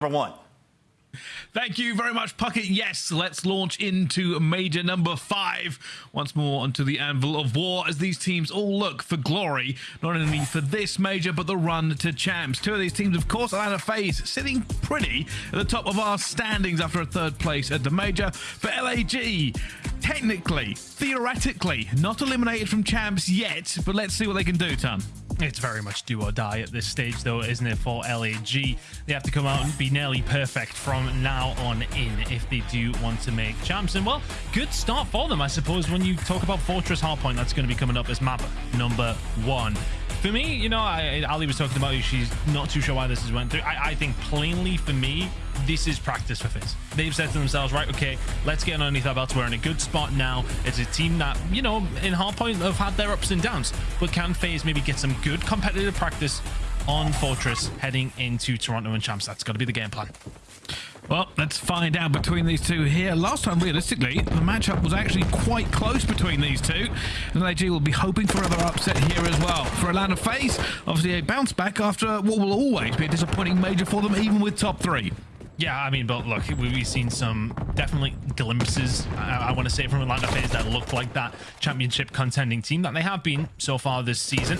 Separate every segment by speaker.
Speaker 1: number one.
Speaker 2: Thank you very much, Puckett. Yes, let's launch into major number five. Once more onto the anvil of war as these teams all look for glory, not only for this major, but the run to champs. Two of these teams, of course, Atlanta FaZe sitting pretty at the top of our standings after a third place at the major. For LAG, technically, theoretically, not eliminated from champs yet, but let's see what they can do, Tom.
Speaker 3: It's very much do or die at this stage, though, isn't it, for LAG? They have to come out and be nearly perfect from now on in if they do want to make champs. And, well, good start for them, I suppose, when you talk about Fortress Hardpoint. That's going to be coming up as map number one. For me, you know, I, Ali was talking about she's not too sure why this has went through. I, I think plainly for me, this is practice for FaZe. They've said to themselves, right, okay, let's get underneath our belts. We're in a good spot now. It's a team that, you know, in Hardpoint have had their ups and downs. But can FaZe maybe get some good competitive practice on Fortress heading into Toronto and Champs? That's got to be the game plan.
Speaker 2: Well, let's find out between these two here. Last time, realistically, the matchup was actually quite close between these two. And LAG will be hoping for another upset here as well. For Atlanta FaZe, obviously a bounce back after what will always be a disappointing major for them, even with top three.
Speaker 3: Yeah, I mean, but look, we've seen some definitely glimpses, I, I want to say, from Atlanta FaZe that look like that championship contending team that they have been so far this season.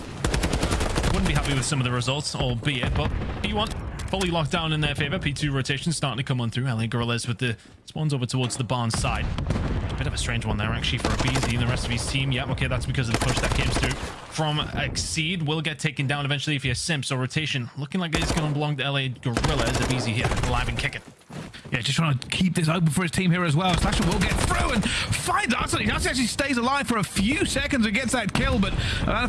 Speaker 3: Wouldn't be happy with some of the results, albeit, but you want fully locked down in their favor. P2 rotation starting to come on through. LA Gorillas with the spawns over towards the barn side. Bit of a strange one there, actually, for aBeZy and the rest of his team. Yeah, okay, that's because of the push that came through from Exceed. Will get taken down eventually if he has Simp. So rotation looking like it's going to belong to LA Gorillas. aBeZy here, alive and kicking.
Speaker 2: Yeah, just trying to keep this open for his team here as well. Slasher will get through and finds Arcitys. He actually stays alive for a few seconds and gets that kill, but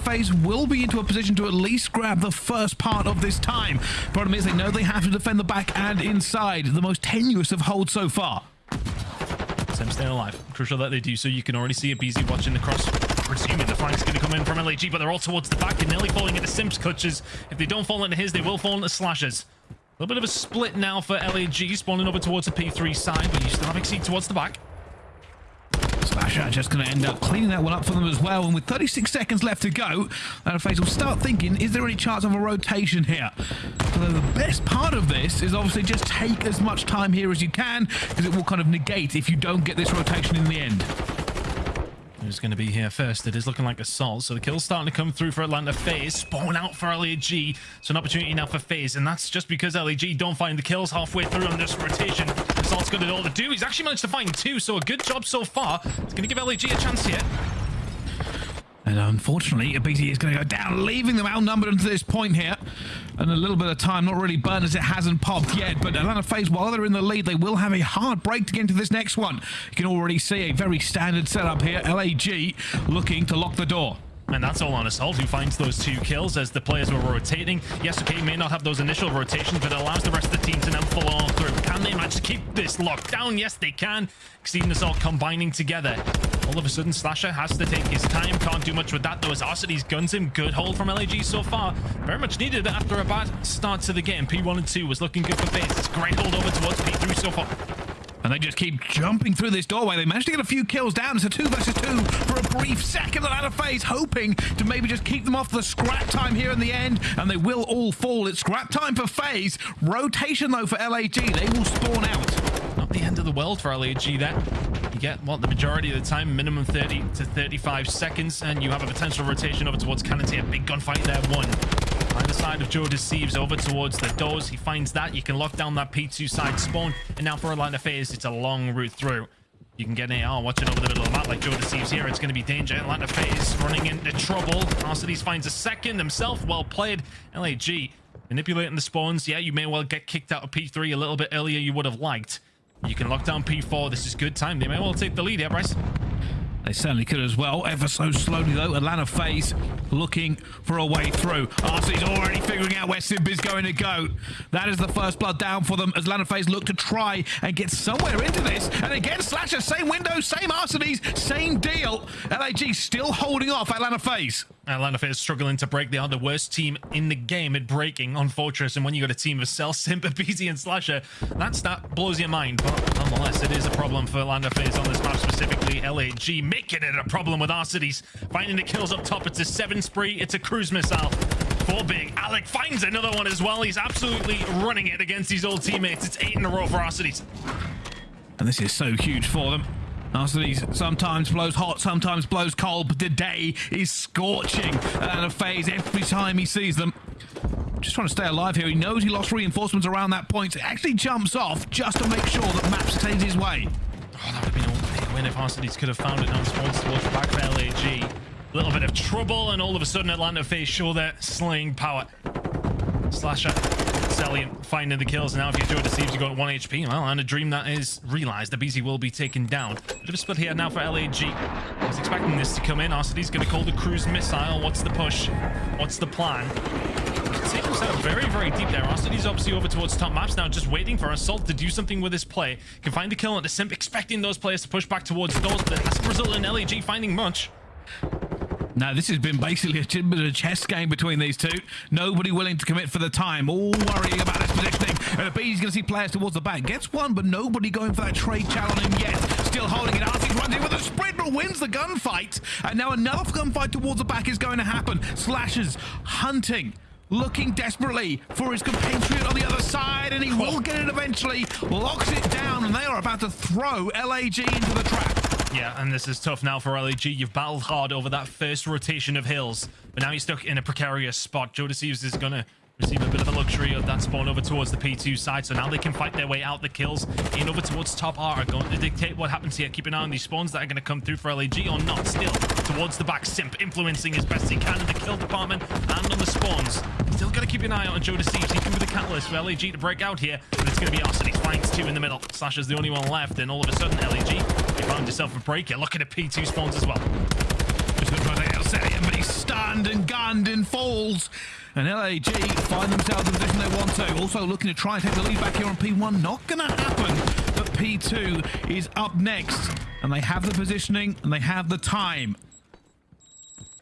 Speaker 2: FaZe will be into a position to at least grab the first part of this time. Problem is, they know they have to defend the back and inside, the most tenuous of holds so far.
Speaker 3: Sim staying alive. Crucial that they do so. You can already see aBeZy watching the cross. Presuming the flank's going to come in from LAG, but they're all towards the back and nearly falling into Simps clutches. If they don't fall into his, they will fall into Slashers. A little bit of a split now for LAG, spawning over towards the P3 side, but you still have Exceed towards the back.
Speaker 2: Slasher just going to end up cleaning that one up for them as well. And with 36 seconds left to go, uh, FaZe will start thinking, is there any chance of a rotation here? So the best part of this is obviously just take as much time here as you can, because it will kind of negate if you don't get this rotation in the end.
Speaker 3: Who's going to be here first? It is looking like Assault. So the kill's starting to come through for Atlanta FaZe. Spawn out for LAG. So an opportunity now for FaZe. And that's just because LAG don't find the kills halfway through on this rotation. Assault's got it all to do. He's actually managed to find two. So a good job so far. It's going to give LAG a chance here.
Speaker 2: And unfortunately, aBeZy is going to go down, leaving them outnumbered until this point here. And a little bit of time, not really burned as it hasn't popped yet. But Atlanta FaZe, while they're in the lead, they will have a hard break to get into this next one. You can already see a very standard setup here. LAG looking to lock the door.
Speaker 3: And that's all on Assault, who finds those two kills as the players were rotating. Yes, okay, may not have those initial rotations, but it allows the rest of the team to now follow on through. Can they manage to keep this locked down? Yes, they can. Exceed and Assault combining together. All of a sudden, Slasher has to take his time. Can't do much with that, though, as Arcitys guns him. Good hold from LAG so far. Very much needed after a bad start to the game. P1 and 2 was looking good for. It's great hold over towards P3 so far.
Speaker 2: And they just keep jumping through this doorway. They managed to get a few kills down. It's a two versus two for a brief second. Out of FaZe, hoping to maybe just keep them off the scrap time here in the end. And they will all fall. It's scrap time for phase. Rotation, though, for LAG. They will spawn out.
Speaker 3: Not the end of the world for LAG then. You get, what, the majority of the time, minimum 30 to 35 seconds. And you have a potential rotation over towards Cannon. A big gunfight there. One side of Joe Deceives over towards the doors. He finds that. You can lock down that P2 side spawn. And now for Atlanta FaZe, it's a long route through. You can get an AR watching over the middle of the map like Joe Deceives here. It's going to be danger. Atlanta FaZe running into trouble. Arcitys finds a second himself. Well played. LAG manipulating the spawns. Yeah, you may well get kicked out of P3 a little bit earlier you would have liked. You can lock down P4. This is good time. They may well take the lead here, Bryce.
Speaker 2: They certainly could as well. Ever so slowly, though. Atlanta FaZe looking for a way through. RC's already figuring out where Simp is going to go. That is the first blood down for them as Atlanta FaZe look to try and get somewhere into this. And again, Slasher, same window, same Arcitys, same deal. LAG still holding off Atlanta FaZe.
Speaker 3: Atlanta FaZe struggling to break. They are the worst team in the game at breaking on Fortress. And when you got a team of Cell, Simp, BZ, and Slasher, that blows your mind. But nonetheless, it is a problem for Atlanta FaZe on this map, specifically LAG, making it a problem with Arcitys. Finding the kills up top. It's a seven spree. It's a cruise missile. for Big. Alec finds another one as well. He's absolutely running it against his old teammates. It's eight in a row for Arcitys.
Speaker 2: And this is so huge for them. Arcitys sometimes blows hot, sometimes blows cold, but today is scorching and a phase every time he sees them. Just trying to stay alive here. He knows he lost reinforcements around that point. So actually jumps off just to make sure that Maps stays his way.
Speaker 3: Oh, that would have been a big win if Arcitys could have found it now. Spawns towards back for LAG. A little bit of trouble, and all of a sudden Atlanta FaZe show their slaying power. Slasher, Cellium finding the kills. Now, if you Joe deceives, you got 1 HP. Well, and a dream that is realized. The BZ will be taken down. Bit of a split here now for LAG. I was expecting this to come in. Arcitys going to call the cruise missile. What's the push? What's the plan? Take himself very, very deep there. Arcitys obviously over towards top maps now, just waiting for Assault to do something with his play. Can find the kill on the Simp, expecting those players to push back towards those, but it has resulted in LAG finding much.
Speaker 2: Now, this has been basically a bit of a chess game between these two. Nobody willing to commit for the time, all worrying about his positioning. And the B's going to see players towards the back. Gets one, but nobody going for that trade challenge on him yet. Still holding it. Arctic runs in with a sprint, but wins the gunfight. And now another gunfight towards the back is going to happen. Slashes hunting looking desperately for his compatriot on the other side, and he will get it eventually, locks it down, and they are about to throw LAG into the trap.
Speaker 3: Yeah, and this is tough now for LAG. You've battled hard over that first rotation of hills, but now you're stuck in a precarious spot. Joe Deceives is going to receive a bit of a luxury of that spawn over towards the P2 side, so now they can fight their way out. The kills in over towards top R are going to dictate what happens here. Keep an eye on these spawns that are going to come through for LAG or not. Still, towards the back, Simp influencing as best he can in the kill department and on the spawns. Still got to keep an eye on Joe Deceives. He can be the catalyst for LAG to break out here, but it's going to be Arcity. Finds two in the middle. Slash is the only one left, and all of a sudden, LAG, you found yourself a break here. Look at the P2 spawns as well.
Speaker 2: Just to take out but he's stunned and gunned and falls. And LAG find themselves in the position they want to. Also looking to try and take the lead back here on P1. Not going to happen. But P2 is up next. And they have the positioning and they have the time.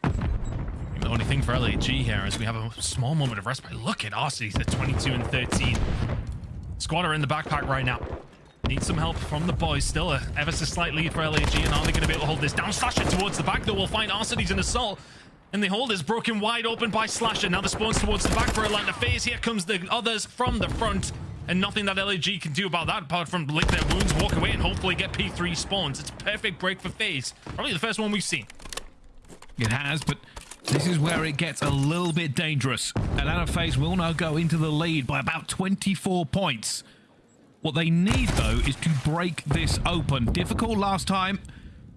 Speaker 3: The only thing for LAG here is we have a small moment of respite. Look at Aussies at 22 and 13. Squad are in the backpack right now. Need some help from the boys. Still a ever so slight lead for LAG. And are they going to be able to hold this down? Slasher towards the back, though. We'll find Arcitys in assault. And the hold is broken wide open by Slasher. Now the spawns towards the back for Atlanta FaZe. Here comes the others from the front. And nothing that LAG can do about that apart from lick their wounds, walk away, and hopefully get P3 spawns. It's a perfect break for FaZe. Probably the first one we've seen.
Speaker 2: It has, but this is where it gets a little bit dangerous. Atlanta FaZe will now go into the lead by about 24 points. What they need, though, is to break this open. Difficult last time.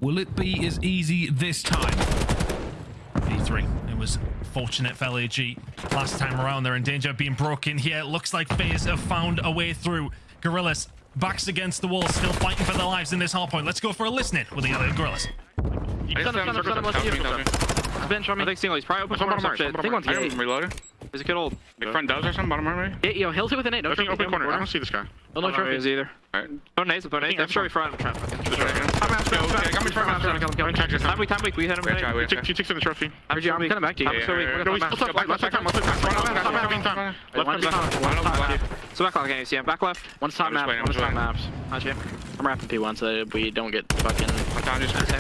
Speaker 2: Will it be as easy this time?
Speaker 3: P3. It was fortunate for LAG. Last time around, they're in danger of being broken here. It looks like FaZe have found a way through. Gorillas, backs against the wall, still fighting for their lives in this hard point. Let's go for a listening with the other Gorillas.
Speaker 1: Bench on me. I think single, he's probably open corner or some shit. I think one's
Speaker 4: I am reloaded.
Speaker 1: There's a kid old.
Speaker 4: Like front does or something, bottom right maybe?
Speaker 1: Yeah, yo, hill's it with an eight. No
Speaker 4: Open,
Speaker 1: trophy.
Speaker 4: open corner. I don't see this guy.
Speaker 1: No, no trophies either.
Speaker 4: Alright.
Speaker 1: No nades, no nades. I'm sure we're front. I'm
Speaker 4: I'm
Speaker 1: weak, I'm weak, we hit him.
Speaker 4: You take the trophy.
Speaker 1: I'm coming back to you.
Speaker 4: I'm
Speaker 1: so weak.
Speaker 4: No, he's
Speaker 1: left
Speaker 4: back, left back, left back. Left back,
Speaker 1: So back left, yeah. Back left. One's top map, one's top maps. Actually, I'm wrapping P1 so we don't get fucking...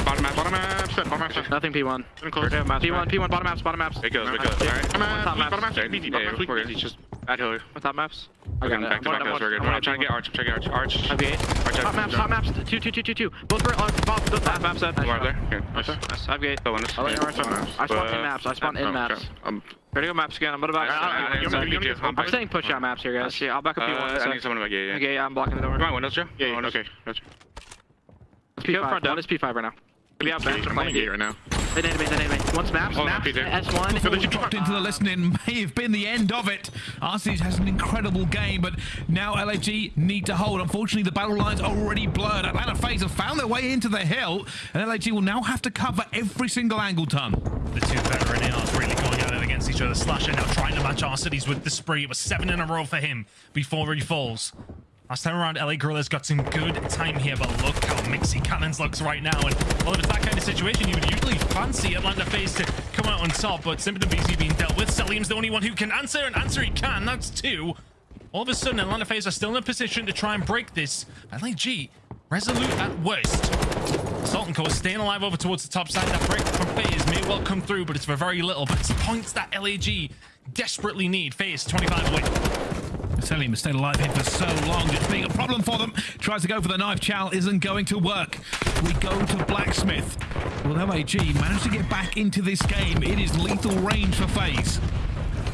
Speaker 4: Bottom map, bottom map, bottom map.
Speaker 1: Nothing P1. P1, P1, bottom maps, bottom maps.
Speaker 4: It goes, it goes. Alright.
Speaker 1: Bottom maps,
Speaker 4: bottom maps. Just at Hillary.
Speaker 1: What top maps?
Speaker 4: We're
Speaker 1: got
Speaker 4: getting back to
Speaker 1: I'm
Speaker 4: back
Speaker 1: on-
Speaker 4: goes, we're good.
Speaker 1: I'm
Speaker 4: trying to get Arch, I'm trying to get Arch. Arch.
Speaker 1: I've eight.
Speaker 4: Arch,
Speaker 1: Top maps, top maps. Two, two, two, two, two. Both for uh, both, both top maps.
Speaker 4: You are there? Good. Nice.
Speaker 1: Nice. I've gate.
Speaker 4: On.
Speaker 1: I'll let you know where I spawn in maps. I spawn in maps.
Speaker 4: okay.
Speaker 1: Ready to go maps again. I'm about to back.
Speaker 4: I- I- I-
Speaker 1: I'm-
Speaker 4: I'm-
Speaker 1: I'm-
Speaker 4: I'm- I'm-
Speaker 1: I'm staying push out maps here, guys. Yeah, I'll back up
Speaker 4: uh,
Speaker 1: P1.
Speaker 4: I need someone to make, yeah, yeah.
Speaker 1: Okay, I'm blocking the door.
Speaker 4: Come on, windows, Joe.
Speaker 5: Yeah,
Speaker 4: Oh,
Speaker 5: yeah, okay. Gotcha.
Speaker 1: P5. One is P5 right now. Maybe out bench.
Speaker 5: I'm on the gate right now.
Speaker 1: They need me, they need me. One's maps,
Speaker 4: Oh,
Speaker 1: maps,
Speaker 4: Peter.
Speaker 1: S1.
Speaker 2: dropped into the listening may have been the end of it. Arcitys has an incredible game, but now LAG need to hold. Unfortunately, the battle lines are already blurred. Atlanta FaZe have found their way into the hill, and LAG will now have to cover every single angle ton.
Speaker 3: The two veteran ARs really going at it against each other. Slasher now trying to match Arcitys with the spree. It was seven in a row for him before he falls. Last time around, LA Gorillas got some good time here, but look how Mixie Cannons looks right now. And well, if it's that kind of situation, you would usually fancy Atlanta FaZe to come out on top, but Simpson BZ being dealt with. Cellium's the only one who can answer, and answer he can. That's two. All of a sudden, Atlanta FaZe are still in a position to try and break this. LAG resolute at worst. Sultan Core staying alive over towards the top side. That break from FaZe may well come through, but it's for very little. But it's points that LAG desperately need. FaZe 25 away.
Speaker 2: Cellium has stayed alive here for so long, It's being a problem for them. Tries to go for the knife. Chow isn't going to work. We go to Blacksmith. Will LAG manage to get back into this game? It is lethal range for FaZe.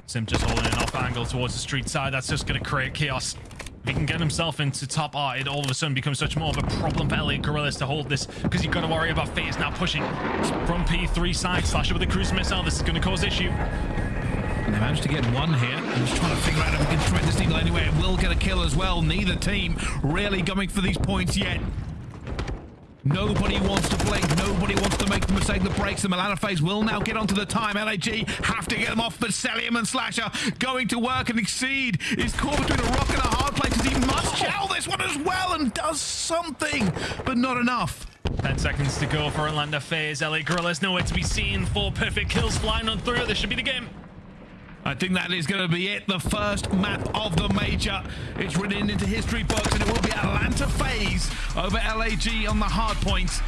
Speaker 3: Sim just holding an off angle towards the street side. That's just going to create chaos. If he can get himself into top R, it all of a sudden becomes such more of a problem for LA Gorillas to hold this because you've got to worry about FaZe now pushing from P3 side. Slasher with a cruise missile. This is going to cause issue.
Speaker 2: They managed to get one here. I'm just trying to figure out if we can thread this needle anywhere. It will get a kill as well. Neither team really going for these points yet. Nobody wants to blink. Nobody wants to make the mistake that breaks them. Atlanta FaZe will now get onto the time. LAG have to get them off, but Cellium and Slasher going to work and exceed is caught between a rock and a hard place because he must oh. chow this one as well and does something, but not enough.
Speaker 3: 10 seconds to go for Atlanta FaZe. LA Gorillas nowhere to be seen. Four perfect kills flying on through. This should be the game.
Speaker 2: I think that is going to be it. The first map of the major. It's written into history books, and it will be Atlanta FaZe over LAG on the hard points.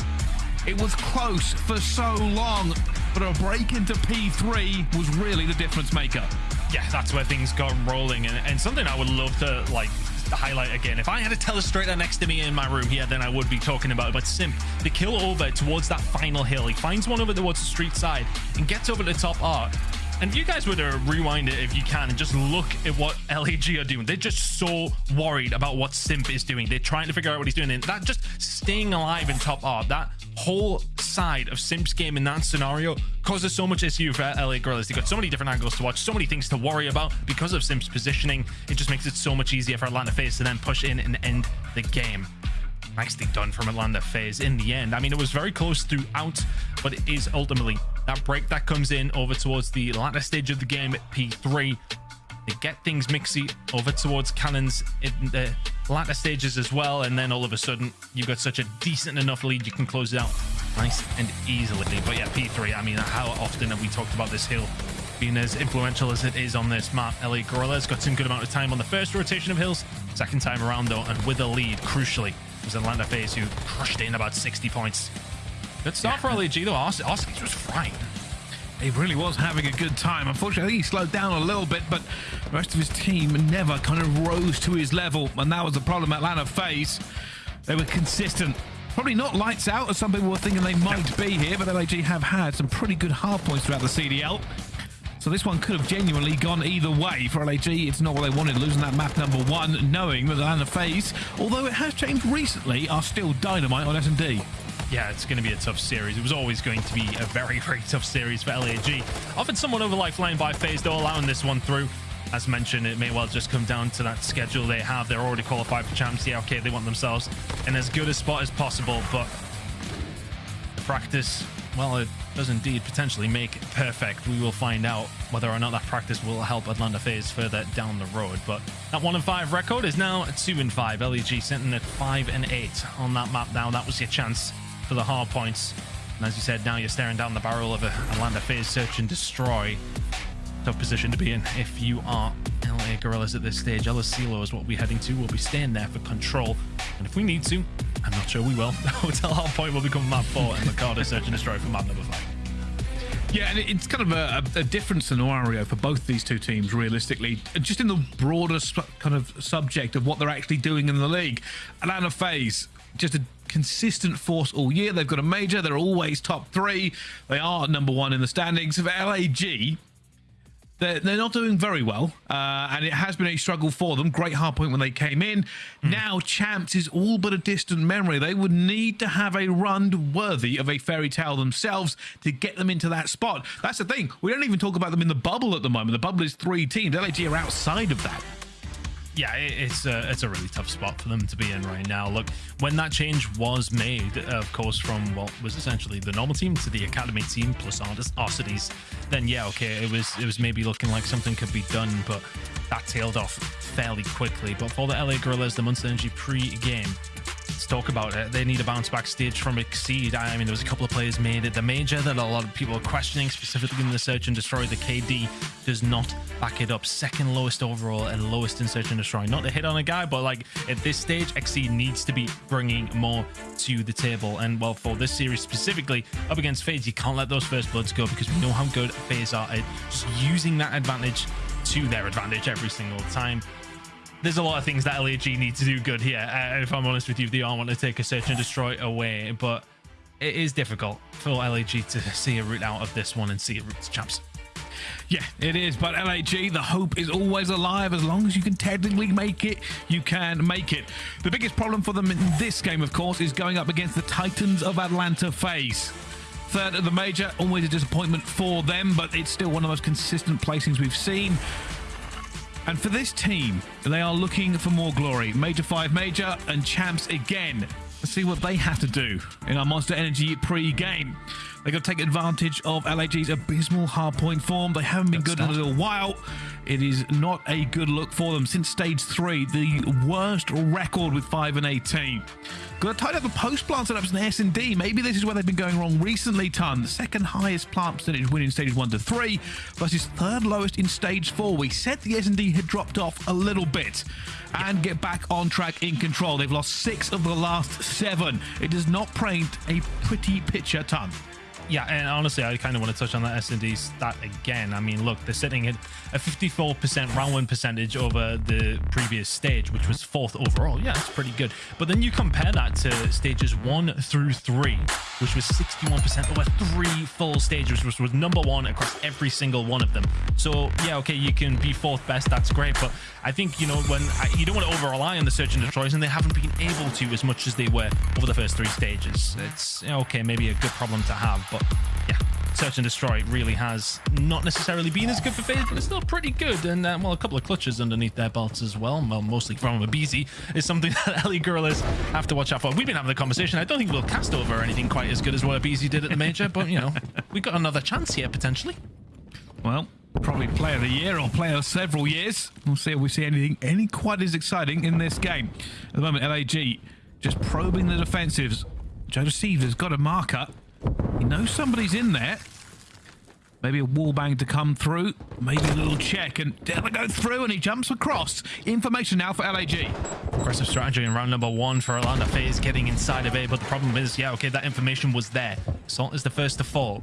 Speaker 2: It was close for so long, but a break into P3 was really the difference maker.
Speaker 3: Yeah, that's where things got rolling, and, and something I would love to like highlight again. If I had a telestrator next to me in my room here, then I would be talking about it. But Simp, the kill over towards that final hill, he finds one over towards the street side and gets over the top arc. And you guys were to uh, rewind it if you can and just look at what LAG are doing, they're just so worried about what Simp is doing. They're trying to figure out what he's doing. And that just staying alive in top art, that whole side of Simp's game in that scenario causes so much issue for LA Gorillas. They've got so many different angles to watch, so many things to worry about because of Simp's positioning. It just makes it so much easier for Atlanta FaZe to then push in and end the game nicely done from Atlanta FaZe in the end. I mean, it was very close throughout, but it is ultimately that break that comes in over towards the latter stage of the game at P3. They get things mixy over towards cannons in the latter stages as well, and then all of a sudden you've got such a decent enough lead you can close it out nice and easily. But yeah, P3, I mean, how often have we talked about this hill being as influential as it is on this map? LA Gorillas got some good amount of time on the first rotation of hills, second time around though, and with a lead, crucially, was Atlanta FaZe who crushed in about 60 points. Good start for LAG though. Oskis was frying.
Speaker 2: He really was having a good time. Unfortunately, he slowed down a little bit, but the rest of his team never kind of rose to his level, and that was the problem Atlanta FaZe. They were consistent. Probably not lights out, as some people were thinking they might be here, but LAG have had some pretty good hard points throughout the CDL. So this one could have genuinely gone either way for LAG. It's not what they wanted, losing that map number one, knowing that Atlanta FaZe, although it has changed recently, are still dynamite on S&D.
Speaker 3: Yeah, it's going to be a tough series. It was always going to be a very, very tough series for LAG. Often someone over like flying by FaZe, though, allowing this one through. As mentioned, it may well just come down to that schedule they have. They're already qualified for champs. Yeah, okay, they want themselves in as good a spot as possible, but practice, well, it does indeed potentially make it perfect. We will find out whether or not that practice will help Atlanta FaZe further down the road. But that one and five record is now two and five. LAG sitting at five and eight on that map now. That was your chance for the hard points. And as you said, now you're staring down the barrel of a Atlanta FaZe search and destroy. Tough position to be in if you are LA Gorillas at this stage. El Asilo is what we're heading to. We'll be staying there for control. And if we need to, I'm not sure we will. Hotel Hard Point will become map four and Mikado search and destroy for map number five.
Speaker 2: Yeah, and it's kind of a, a, different scenario for both these two teams, realistically. Just in the broader kind of subject of what they're actually doing in the league. Atlanta FaZe, just a consistent force all year. They've got a major. They're always top three. They are number one in the standings. For LAG, they're, they're not doing very well, uh, and it has been a struggle for them. Great hard point when they came in. Mm. Now, champs is all but a distant memory. They would need to have a run worthy of a fairy tale themselves to get them into that spot. That's the thing. We don't even talk about them in the bubble at the moment. The bubble is three teams. LAG are outside of that
Speaker 3: yeah, it's a, it's a really tough spot for them to be in right now. Look, when that change was made, of course, from what was essentially the normal team to the academy team plus Arcides, then yeah, okay, it was it was maybe looking like something could be done, but that tailed off fairly quickly. But for the LA Gorillas, the Monster Energy pre-game let's talk about it. They need a bounce back stage from Exceed. I mean, there was a couple of players made at the major that a lot of people are questioning, specifically in the Search and Destroy. The KD does not back it up. Second lowest overall and lowest in Search and Destroy. Not to hit on a guy, but like at this stage, Exceed needs to be bringing more to the table. And well, for this series specifically, up against FaZe, you can't let those first bloods go because we know how good FaZe are at just using that advantage to their advantage every single time there's a lot of things that LAG need to do good here. Uh, if I'm honest with you, they all want to take a search and destroy away, but it is difficult for LAG to see a route out of this one and see a route to champs.
Speaker 2: Yeah, it is. But LAG, the hope is always alive. As long as you can technically make it, you can make it. The biggest problem for them in this game, of course, is going up against the Titans of Atlanta FaZe. Third of the major, always a disappointment for them, but it's still one of the most consistent placings we've seen. And for this team, they are looking for more glory. Major 5 Major and champs again. Let's see what they have to do in our Monster Energy pre-game. They're going to take advantage of LAG's abysmal hardpoint form. They haven't been good in a little while. It is not a good look for them since stage three, the worst record with 5 and 18. Got to tidy up the post plant setups in S&D. Maybe this is where they've been going wrong recently, Ton. The second highest plant percentage win in stages 1 to 3 versus third lowest in stage 4. We said the S&D had dropped off a little bit and get back on track in control. They've lost six of the last seven. It does not paint a pretty picture, Ton.
Speaker 3: Yeah, and honestly, I kind of want to touch on that S&D stat again. I mean, look, they're sitting at a 54% round win percentage over the previous stage, which was fourth overall. Yeah, that's pretty good. But then you compare that to stages one through three, which was 61% over three full stages, which was number one across every single one of them. So, yeah, okay, you can be fourth best. That's great. But I think, you know, when I, you don't want to over rely on the search and destroys, and they haven't been able to as much as they were over the first three stages. It's, okay, maybe a good problem to have, but yeah, Search and Destroy really has not necessarily been as good for FaZe, but it's still pretty good. And, uh, well, a couple of clutches underneath their belts as well, well mostly from aBeZy, is something that LA Gorillas have to watch out for. We've been having the conversation. I don't think we'll cast over anything quite as good as what aBeZy did at the Major, but, you know, we've got another chance here, potentially.
Speaker 2: Well, probably player of the year or player of several years. We'll see if we see anything any quite as exciting in this game. At the moment, LAG just probing the defensives. Joe Deceiver's got a marker. He knows somebody's in there. Maybe a wall bang to come through. Maybe a little check. And Della go through and he jumps across. Information now for LAG.
Speaker 3: Aggressive strategy in round number one for Atlanta FaZe getting inside of A. But the problem is, yeah, okay, that information was there. Salt is the first to fall.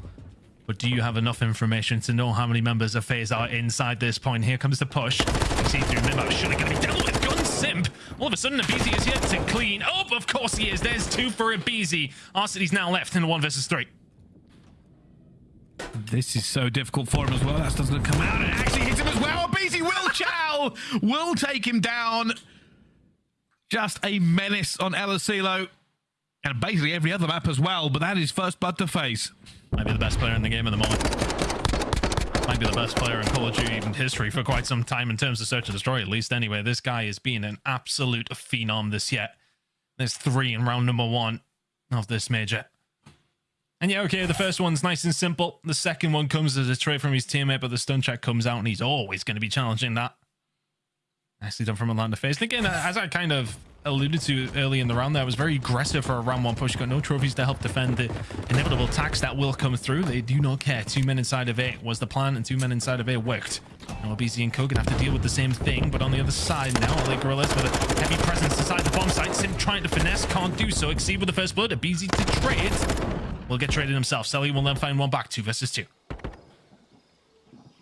Speaker 3: But do you have enough information to know how many members of FaZe are inside this point? Here comes the push. See through Mimo. Surely going to be dealt with. Simp. All of a sudden, aBeZy is here to clean. Oh, of course he is. There's two for aBeZy. Arcitys now left in the one versus three.
Speaker 2: This is so difficult for him as well. That doesn't come out and actually hits him as well. aBeZy will chow, will take him down. Just a menace on El Asilo and basically every other map as well. But that is first blood to FaZe.
Speaker 3: Might be the best player in the game at the moment. Might be the best player in Call of Duty history for quite some time in terms of search and destroy, at least anyway. This guy has been an absolute phenom this yet. There's three in round number one of this major. And yeah, okay, the first one's nice and simple. The second one comes as a trade from his teammate, but the stun check comes out and he's always going to be challenging that. Nicely done from Atlanta FaZe. And again, as I kind of alluded to early in the round there, was very aggressive for a round one push. Got no trophies to help defend the inevitable attacks that will come through. They do not care. Two men inside of A was the plan, and two men inside of A worked. Now aBeZy and Co can have to deal with the same thing, but on the other side now, LA Gorillas with a heavy presence inside the bomb site. Sim trying to finesse, can't do so. Exceed with the first blood. aBeZy to trade. Will get traded himself. Selly will then find one back. Two versus two.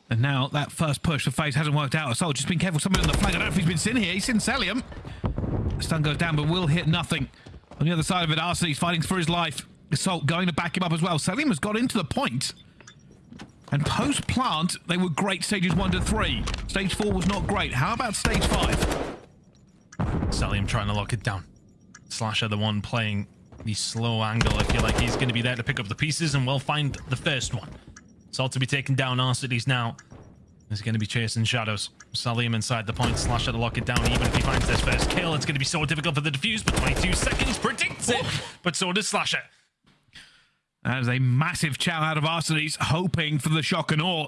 Speaker 2: And now that first push for FaZe hasn't worked out. Assault just been careful. Somebody on the flank. I don't know if he's been seen here. He's seen Cellium. Stun goes down, but will hit nothing. On the other side of it, Arcitys fighting for his life. Assault going to back him up as well. Cellium has got into the point. And post-plant, they were great stages one to three. Stage four was not great. How about stage five?
Speaker 3: Cellium trying to lock it down. Slasher, the one playing the slow angle. I feel like he's going to be there to pick up the pieces and we'll find the first one. Salt to be taken down. Arcitys now is going to be chasing shadows. Cellium inside the point. Slasher to lock it down. Even if he finds this first kill, it's going to be so difficult for the defuse. But 22 seconds predicts it. But so does Slasher.
Speaker 2: That is a massive chow out of Arcitys, hoping for the shock and awe.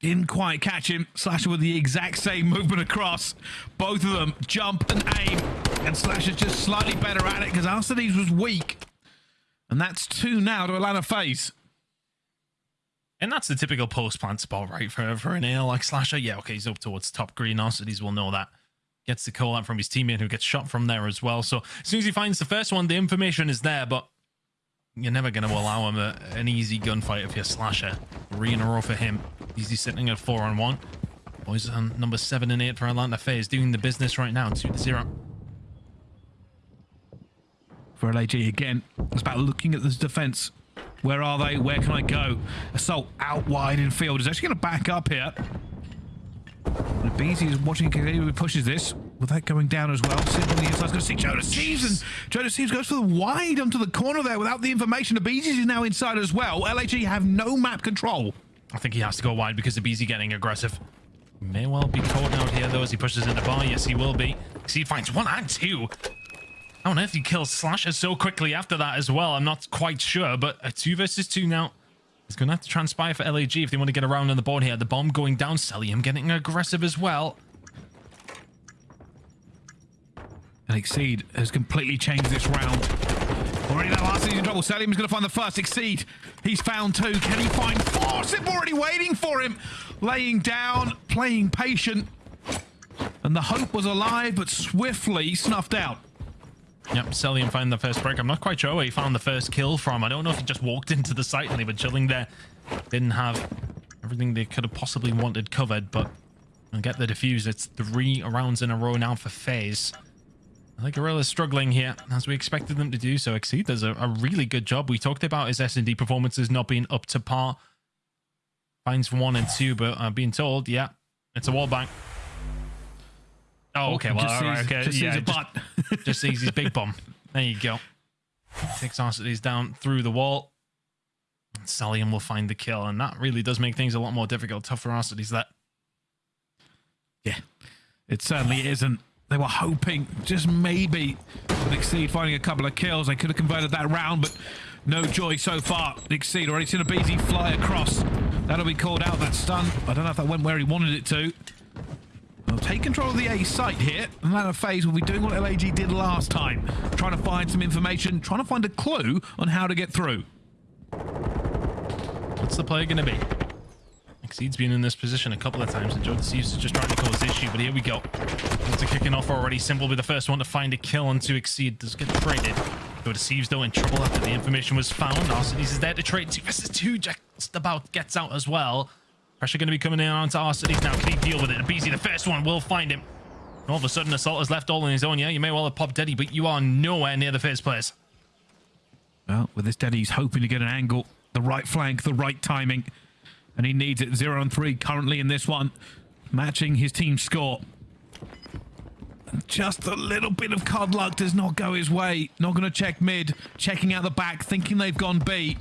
Speaker 2: Didn't quite catch him. Slasher with the exact same movement across. Both of them jump and aim. And Slasher's just slightly better at it because Arcitys was weak. And that's two now to Atlanta FaZe.
Speaker 3: And that's the typical post plant spot, right? For for an AL like Slasher. Yeah, okay, he's up towards top green. Arcitys will know that. Gets the call out from his teammate who gets shot from there as well. So as soon as he finds the first one, the information is there, but you're never going to allow him a, an easy gunfight if you're Slasher. Three in a row for him. Easy sitting at four on one. Boys on number seven and eight for Atlanta FaZe doing the business right now. Two to zero.
Speaker 2: For LAG again, it's about looking at this defense. Where are they? Where can I go? Assault out wide in field. Is actually going to back up here. And Beezy is watching He pushes this. With that going down as well. Sid on the inside going to see Joe Deceives. And Joe Deceives goes for the wide onto the corner there without the information. The Beezy is now inside as well. LAG have no map control.
Speaker 3: I think he has to go wide because of BZ getting aggressive. May well be caught out here though as he pushes in the bar. Yes, he will be. He finds one and two. How on earth he kills Slasher so quickly after that as well? I'm not quite sure, but a two versus two now. It's going to have to transpire for LAG if they want to get around on the board here. The bomb going down. Cellium getting aggressive as well.
Speaker 2: And Exceed has completely changed this round. Already now, Arcitys in trouble. Cellium's going to find the first. Exceed. He's found two. Can he find four? Sip already waiting for him. Laying down, playing patient. And the hope was alive, but swiftly snuffed out.
Speaker 3: Yep, Cellium found the first break. I'm not quite sure where he found the first kill from. I don't know if he just walked into the site and they were chilling there. Didn't have everything they could have possibly wanted covered, but I'll get the defuse. It's three rounds in a row now for FaZe. I think Gorilla's struggling here, as we expected them to do so. Exceed does a, a really good job. We talked about his S&D performances not being up to par. Finds one and two, but I'm being told, yeah, it's a wall bank. Oh, okay. Well,
Speaker 2: just
Speaker 3: all right, okay.
Speaker 2: Just
Speaker 3: yeah,
Speaker 2: sees a
Speaker 3: just,
Speaker 2: butt.
Speaker 3: just sees his big bum. There you go. Takes Arcitys down through the wall. Cellium will find the kill, and that really does make things a lot more difficult. Tough for Arcitys, that.
Speaker 2: Yeah, it certainly isn't. They were hoping, just maybe, with Exceed finding a couple of kills. They could have converted that round, but no joy so far. Exceed already seen a BZ fly across. That'll be called out, that stun. I don't know if that went where he wanted it to. Well, take control of the A site here. And Atlanta FaZe will be doing what LAG did last time. Trying to find some information, trying to find a clue on how to get through.
Speaker 3: What's the play going to be? Exceed's been in this position a couple of times, and Joe Deceives is just trying to cause issue, but here we go. It's kicking off already. Simple will be the first one to find a kill onto Exceed. Does get traded. Joe Deceives, though, in trouble after the information was found. Arcitys is there to trade. Two versus two. Just about gets out as well. Pressure going to be coming in onto Arcitys now. Can he deal with it? BZ, the first one, will find him. And All of a sudden, Assault has left all on his own. Yeah, you may well have popped Deddy, but you are nowhere near the first place.
Speaker 2: Well, with this Deddy, he's hoping to get an angle, the right flank, the right timing. And he needs it. Zero and three currently in this one, matching his team's score. And just a little bit of cod luck does not go his way. Not going to check mid, checking out the back, thinking they've gone B.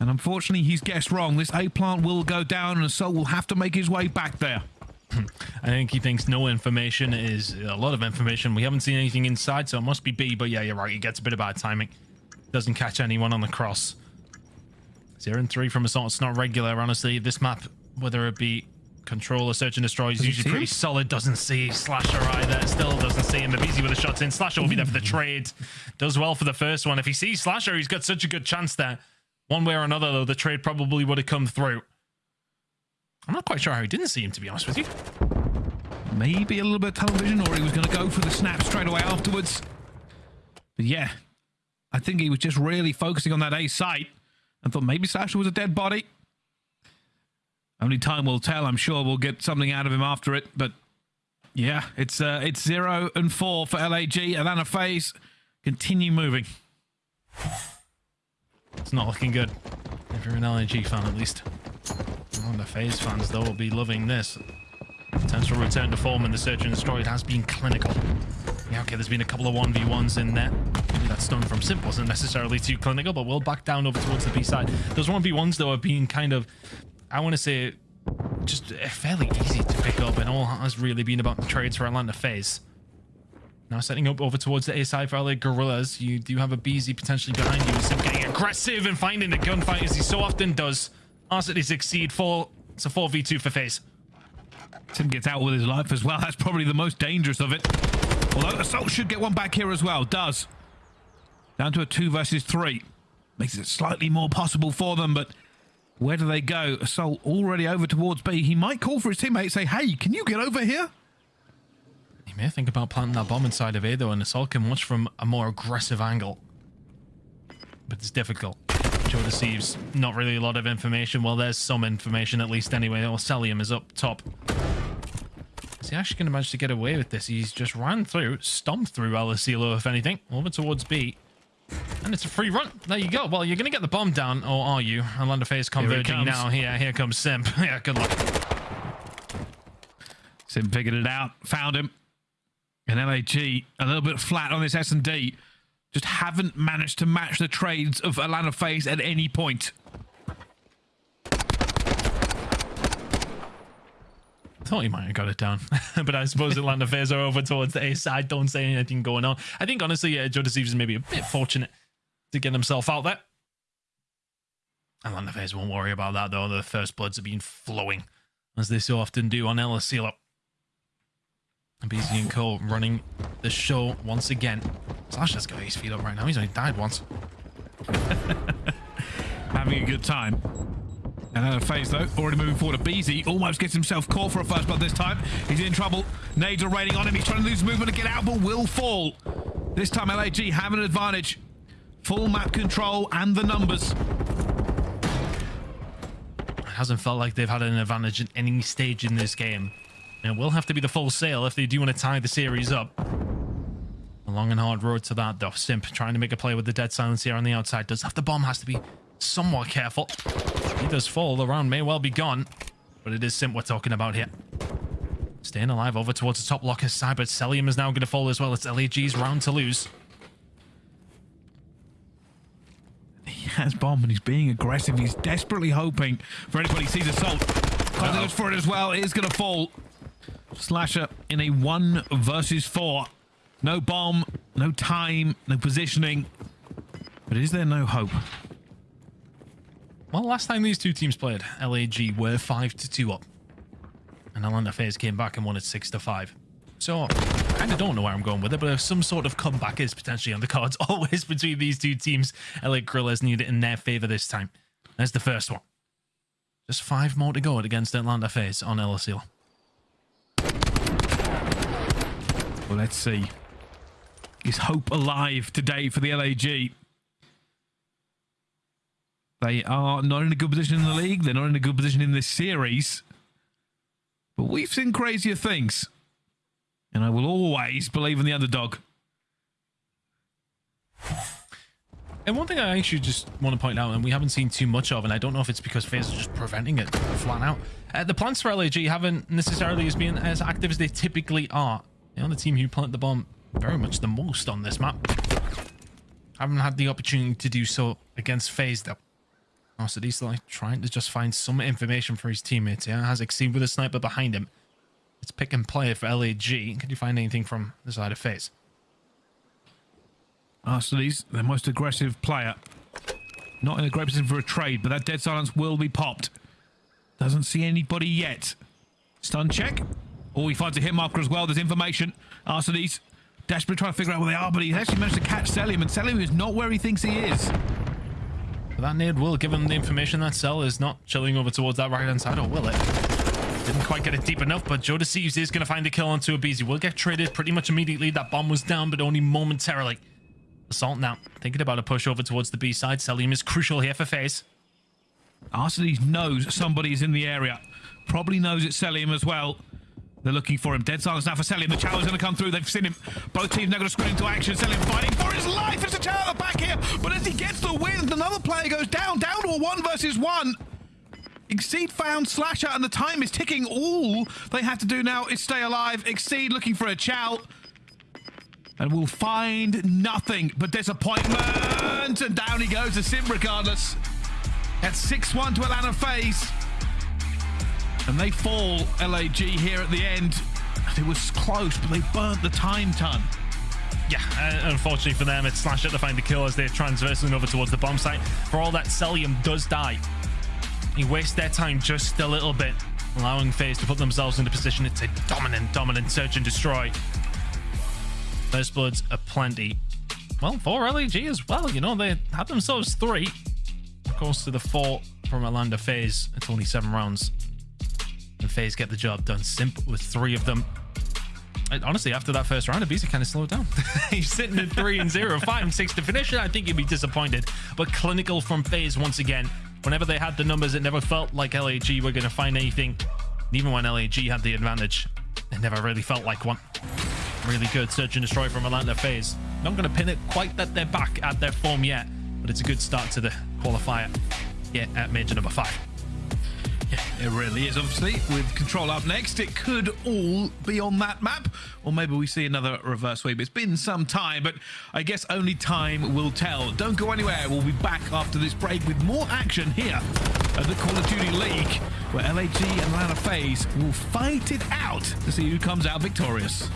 Speaker 2: And unfortunately, he's guessed wrong. This A plant will go down, and Assault will have to make his way back there.
Speaker 3: I think he thinks no information is a lot of information. We haven't seen anything inside, so it must be B. But yeah, you're right. He gets a bit of bad timing. Doesn't catch anyone on the cross. Zero and three from Assault. It's not regular, honestly. This map, whether it be control or search and destroy, is usually pretty
Speaker 2: him?
Speaker 3: solid. Doesn't see Slasher either. Still doesn't see him. Easy with the shots in. Slasher will be there for the trade. Does well for the first one. If he sees Slasher, he's got such a good chance there. One way or another, though, the trade probably would have come through. I'm not quite sure how he didn't see him, to be honest with you.
Speaker 2: Maybe a little bit of television, or he was going to go for the snap straight away afterwards. But yeah, I think he was just really focusing on that A site and thought maybe Sasha was a dead body. Only time will tell. I'm sure we'll get something out of him after it. But yeah, it's uh, it's zero and four for LAG. Atlanta FaZe continue moving.
Speaker 3: It's not looking good. If you're an LNG fan, at least. One of the FaZe fans, though, will be loving this. Potential return to form in the Search and Destroy. It has been clinical. Yeah, okay, there's been a couple of 1v1s in there. Maybe that stun from Simp wasn't necessarily too clinical, but we'll back down over towards the B side. Those 1v1s, though, have been kind of, I want to say, just eh, fairly easy to pick up, and all has really been about the trades for Atlanta FaZe. Now setting up over towards the A side for LA Gorillas. You do have a BZ potentially behind you. Sim getting aggressive and finding the gunfight as he so often does. Arcity succeed. Four It's a 4v2 for FaZe.
Speaker 2: Tim gets out with his life as well. That's probably the most dangerous of it. Although Assault should get one back here as well. Does. Down to a two versus three. Makes it slightly more possible for them, but where do they go? Assault already over towards B. He might call for his teammate, say, hey, can you get over here?
Speaker 3: He may think about planting that bomb inside of A though, and Assault can watch from a more aggressive angle. But it's difficult. Joe deceives not really a lot of information. Well, there's some information at least anyway. Or Celium is up top. Is he actually going to manage to get away with this? He's just ran through, stomped through El Asilo, if anything, over towards B. And it's a free run. There you go. Well, you're going to get the bomb down, or are you? Orlando Face converging
Speaker 2: comes.
Speaker 3: now. Here, here comes Simp. yeah, good luck.
Speaker 2: Sim figured it out, found him. And LAG a little bit flat on this S&D. Just haven't managed to match the trades of Atlanta FaZe at any point.
Speaker 3: thought he might have got it down. but I suppose Atlanta FaZe are over towards the A side. Don't say anything going on. I think, honestly, yeah, Joe Deceives is maybe a bit fortunate to get himself out there. Atlanta FaZe won't worry about that, though. The first bloods have been flowing, as they so often do on El BZ and Cole running the show once again. Slash has got his feet up right now. He's only died once.
Speaker 2: Having a good time. And then a phase though, already moving forward to BZ, almost gets himself caught for a first blood this time. He's in trouble. Nades are raining on him. He's trying to lose movement to get out, but will fall. This time LAG have an advantage. Full map control and the numbers.
Speaker 3: It hasn't felt like they've had an advantage at any stage in this game. And it will have to be the full sale if they do want to tie the series up. A long and hard road to that, though. Simp trying to make a play with the dead silence here on the outside. Does have the bomb, has to be somewhat careful. He does fall. The round may well be gone. But it is Simp we're talking about here. Staying alive over towards the top locker side, but Celium is now going to fall as well. It's LAG's round to lose.
Speaker 2: He has bomb and he's being aggressive. He's desperately hoping for anybody sees assault. Close goes for it as well. It is going to fall. Slasher in a one versus four. No bomb, no time, no positioning. But is there no hope?
Speaker 3: Well, last time these two teams played, LAG were 5 to 2 up. And Atlanta FaZe came back and won it 6 to 5. So, I kind of don't know where I'm going with it, but if some sort of comeback is potentially on the cards always between these two teams, LA Gorillas need it in their favor this time. There's the first one. Just five more to go against Atlanta FaZe on LSL.
Speaker 2: Well, let's see. Is hope alive today for the LAG? They are not in a good position in the league. They're not in a good position in this series. But we've seen crazier things. And I will always believe in the underdog.
Speaker 3: And one thing I actually just want to point out, and we haven't seen too much of, and I don't know if it's because FaZe are just preventing it flat out. Uh, the plans for LAG haven't necessarily been as active as they typically are. The team who plant the bomb very much the most on this map. Haven't had the opportunity to do so against FaZe though. Oh, so he's like trying to just find some information for his teammates. Yeah, has Exceed with a sniper behind him. It's pick and play for LAG. Can you find anything from the side of FaZe?
Speaker 2: Arcitys their most aggressive player. Not in a great position for a trade, but that dead silence will be popped. Doesn't see anybody yet. Stun check. Oh, he finds a hit marker as well. There's information. Arcitys desperately trying to figure out where they are, but he actually managed to catch Cellium, and Cellium is not where he thinks he is.
Speaker 3: But that nade will give him the information that Cell is not chilling over towards that right hand side, or will it? Didn't quite get it deep enough, but Joe Deceives is going to find a kill onto aBeZy. Will get traded pretty much immediately. That bomb was down, but only momentarily. Assault now. Thinking about a push over towards the B side. Cellium is crucial here for FaZe.
Speaker 2: Arcitys knows somebody's in the area. Probably knows it's Cellium as well. They're looking for him. Dead silence now for Cellium. The challenge going to come through. They've seen him. Both teams now going to sprint into action. Cellium fighting for his life. It's a the back here. But as he gets the win, another player goes down. Down to a one versus one. Exceed found Slasher and the time is ticking. All they have to do now is stay alive. Exceed looking for a chow. And will find nothing but disappointment. And down he goes to Sim regardless. At 6-1 to Atlanta FaZe. And they fall LAG here at the end. It was close, but they burnt the time ton.
Speaker 3: Yeah, uh, unfortunately for them, it's Slasher to find the kill as they're transversing over towards the bomb site. For all that, Celium does die. He wastes their time just a little bit, allowing FaZe to put themselves into position. It's a dominant, dominant search and destroy. First bloods are plenty. Well, for LAG as well, you know, they had themselves three. Of course, to the four from Orlando FaZe, it's only seven rounds. And FaZe get the job done simple with three of them. And honestly, after that first round, aBeZy kind of slowed down. He's sitting at three and zero, five and six to finish it. I think you'd be disappointed. But clinical from FaZe once again. Whenever they had the numbers, it never felt like LAG were going to find anything. And even when LAG had the advantage, it never really felt like one. Really good search and destroy from Atlanta FaZe. Not going to pin it quite that they're back at their form yet, but it's a good start to the qualifier here at major number five.
Speaker 2: Yeah, it really is. Obviously, with control up next, it could all be on that map, or maybe we see another reverse sweep. It's been some time, but I guess only time will tell. Don't go anywhere. We'll be back after this break with more action here at the Call of Duty League, where LAG and Atlanta FaZe will fight it out to see who comes out victorious.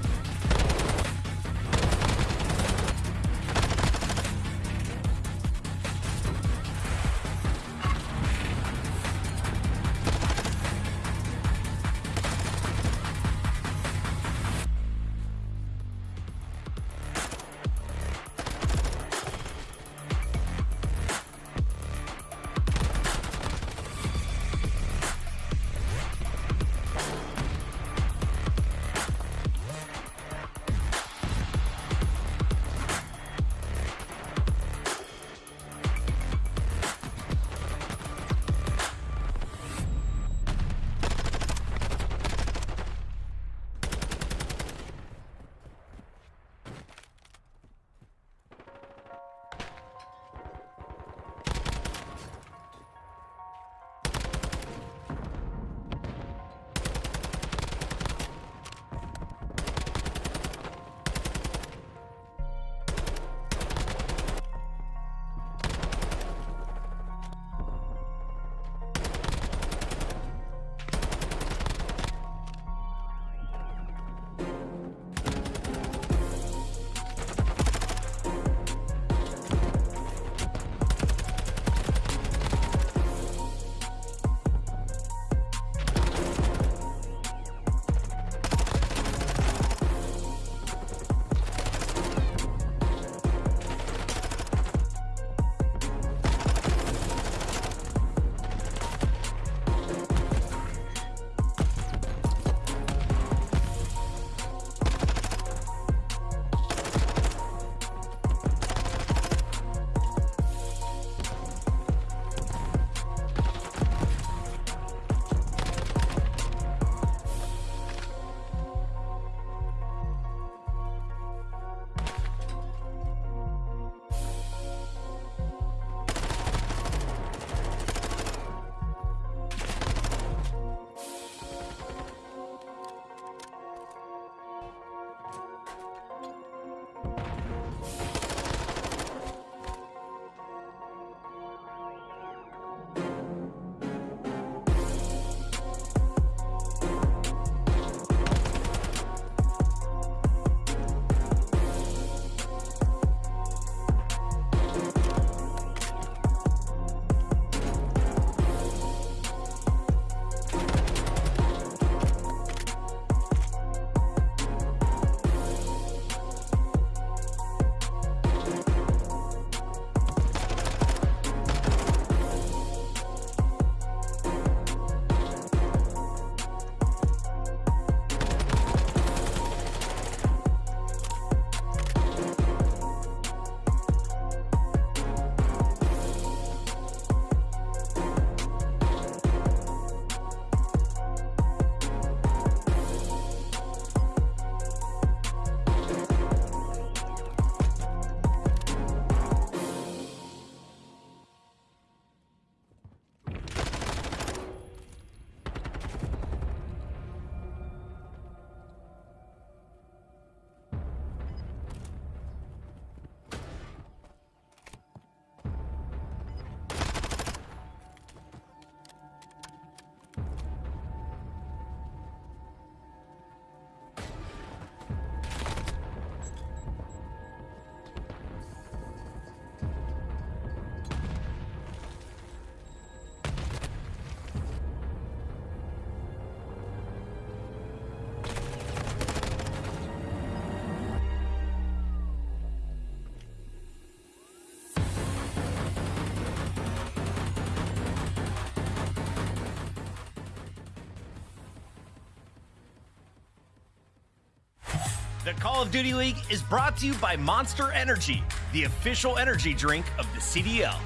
Speaker 5: The Call of Duty League is brought to you by Monster Energy, the official energy drink of the CDL.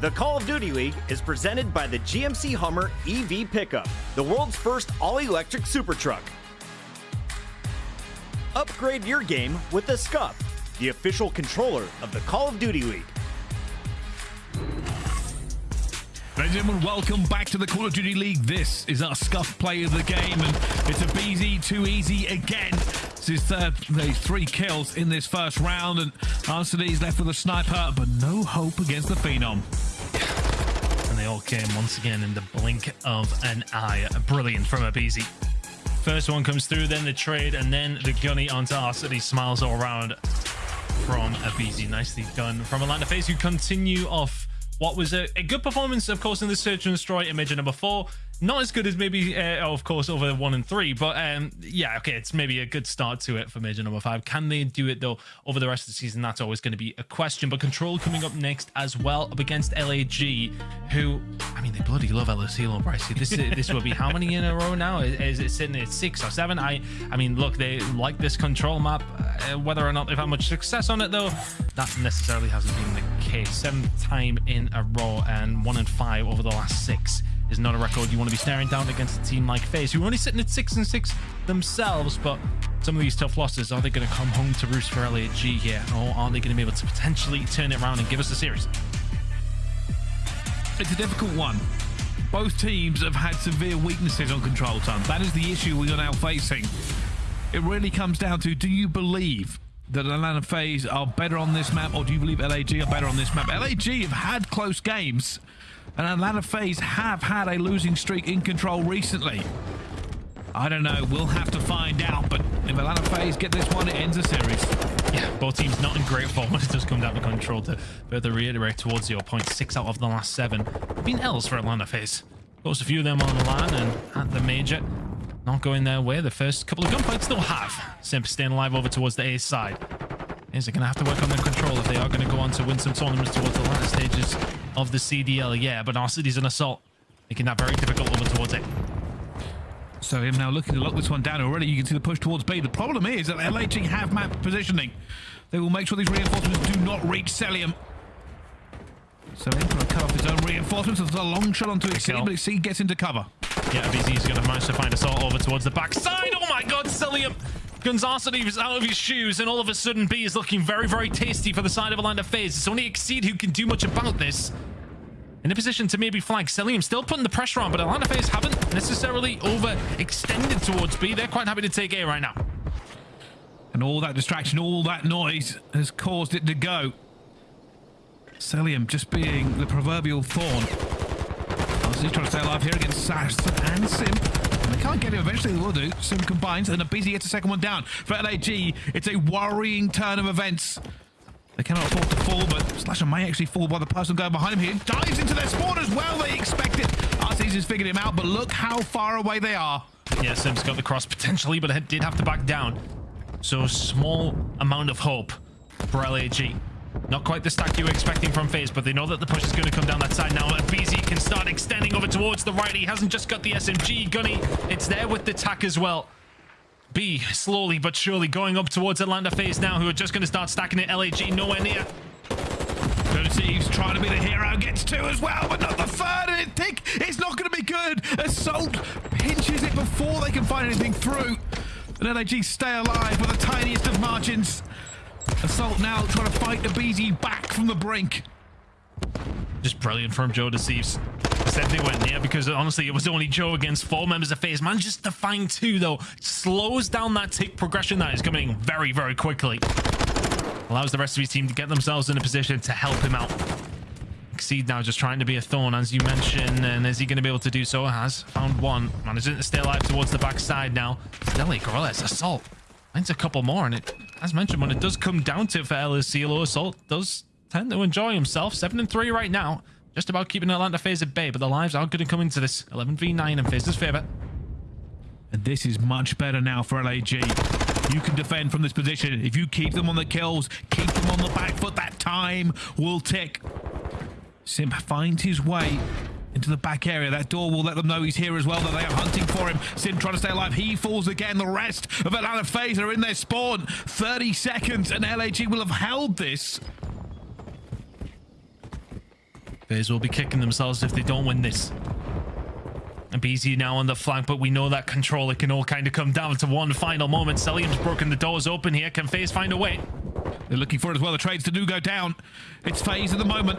Speaker 5: The Call of Duty League is presented by the GMC Hummer EV Pickup, the world's first all electric super truck. Upgrade your game with the SCUF, the official controller of the Call of Duty League.
Speaker 2: Ladies and gentlemen, welcome back to the Call of Duty League. This is our SCUF play of the game, and it's aBeZy too easy again. This is third, there's three kills in this first round, and Arcitys's left with a sniper, but no hope against the Phenom.
Speaker 3: And they all came once again in the blink of an eye. Brilliant from aBeZy. First one comes through, then the trade, and then the gunny onto Arcitys. Smiles all around from aBeZy. Nicely done from Atlanta FaZe, who continue off what was a, a, good performance, of course, in the Search and Destroy Image number four. Not as good as maybe, uh, of course, over one and three, but um, yeah, okay, it's maybe a good start to it for Major number five. Can they do it though over the rest of the season? That's always going to be a question. But Control coming up next as well, up against LAG, who, I mean, they bloody love El Asilo, Bryce. This this will be how many in a row now? Is, is it sitting at six or seven? I I mean, look, they like this Control map. Uh, whether or not they've had much success on it though, that necessarily hasn't been the case. Seventh time in a row and one and five over the last six is not a record you want to be staring down against a team like FaZe, who are only sitting at six and six themselves. But some of these tough losses, are they going to come home to roost for LAG here, or are they going to be able to potentially turn it around and give us a series?
Speaker 2: It's a difficult one. Both teams have had severe weaknesses on control time. That is the issue we are now facing. It really comes down to do you believe that Atlanta FaZe are better on this map, or do you believe LAG are better on this map? LAG have had close games, and Atlanta FaZe have had a losing streak in control recently. I don't know. We'll have to find out. But if Atlanta FaZe get this one, it ends a series.
Speaker 3: Yeah, both teams not in great form it does come down to control to further reiterate towards your point. Six out of the last seven been L's for Atlanta FaZe. Of course, a few of them on the line and at the major. Not going their way. The first couple of gunfights they'll have. Simp staying alive over towards the A side. Is it going to have to work on their control if they are going to go on to win some tournaments towards the latter stages of the CDL? Yeah, but Arcitys's an assault, making that very difficult over towards it.
Speaker 2: So him now looking to lock this one down already. You can see the push towards B. The problem is that LAG have map positioning. They will make sure these reinforcements do not reach Cellium. Cellium trying to cut off his own reinforcements. There's a long shot onto his but his gets into cover.
Speaker 3: Yeah, BZ's going to manage to find Assault over towards the backside. Oh my god, Cellium! Gonzalez is out of his shoes, and all of a sudden B is looking very, very tasty for the side of Atlanta FaZe. It's only Exceed who can do much about this. In a position to maybe flag Cellium, still putting the pressure on, but Atlanta FaZe haven't necessarily overextended towards B. They're quite happy to take A right now.
Speaker 2: And all that distraction, all that noise has caused it to go. Cellium just being the proverbial thorn. He's trying to stay alive here against Sass and Simp. Can't get him. Eventually they will do. Simp combines and aBeZy gets a second one down. For LAG, it's a worrying turn of events. They cannot afford to fall, but Slasher may actually fall by the person going behind him here. Dives into their spawn as well. They expect it. Arcitys has figured him out, but look how far away they are.
Speaker 3: Yeah, Simp's got the cross potentially, but did have to back down. So small amount of hope for LAG. Not quite the stack you were expecting from FaZe, but they know that the push is going to come down that side now. BZ can start extending over towards the right. He hasn't just got the SMG gunny. It's there with the tack as well. B slowly but surely going up towards Atlanta FaZe now, who are just going to start stacking it. LAG nowhere near.
Speaker 2: Thieves trying to be the hero, gets two as well, but not the third, and think it's not going to be good. Assault pinches it before they can find anything through. And LAG stay alive with the tiniest of margins. Assault now trying to fight the BZ back from the brink.
Speaker 3: Just brilliant from Joe Deceives. Said they went near because honestly it was only Joe against four members of FaZe. Just to find two though. Slows down that tick progression that is coming very, very quickly. Allows the rest of his team to get themselves in a position to help him out. Exceed now just trying to be a thorn as you mentioned. And is he going to be able to do so? Has found one. Managing to stay alive towards the backside now. Stelly Gorillas Assault. Finds a couple more and it as mentioned, when it does come down to it for El Asilo, Assault does tend to enjoy himself. 7 and 3 right now. Just about keeping Atlanta FaZe at bay, but the lives are going to come into this. 11 v 9 in FaZe's favour.
Speaker 2: And this is much better now for LAG. You can defend from this position. If you keep them on the kills, keep them on the back foot, that time will tick. Simp finds his way into the back area. That door will let them know he's here as well, that they are hunting for him. Simp trying to stay alive. He falls again. The rest of Atlanta FaZe are in their spawn. 30 seconds, and LAG will have held this.
Speaker 3: FaZe will be kicking themselves if they don't win this. And BZ now on the flank, but we know that control, it can all kind of come down to one final moment. Cellium's broken the doors open here. Can FaZe find a way?
Speaker 2: They're looking for it as well. The trades to do go down. It's FaZe at the moment.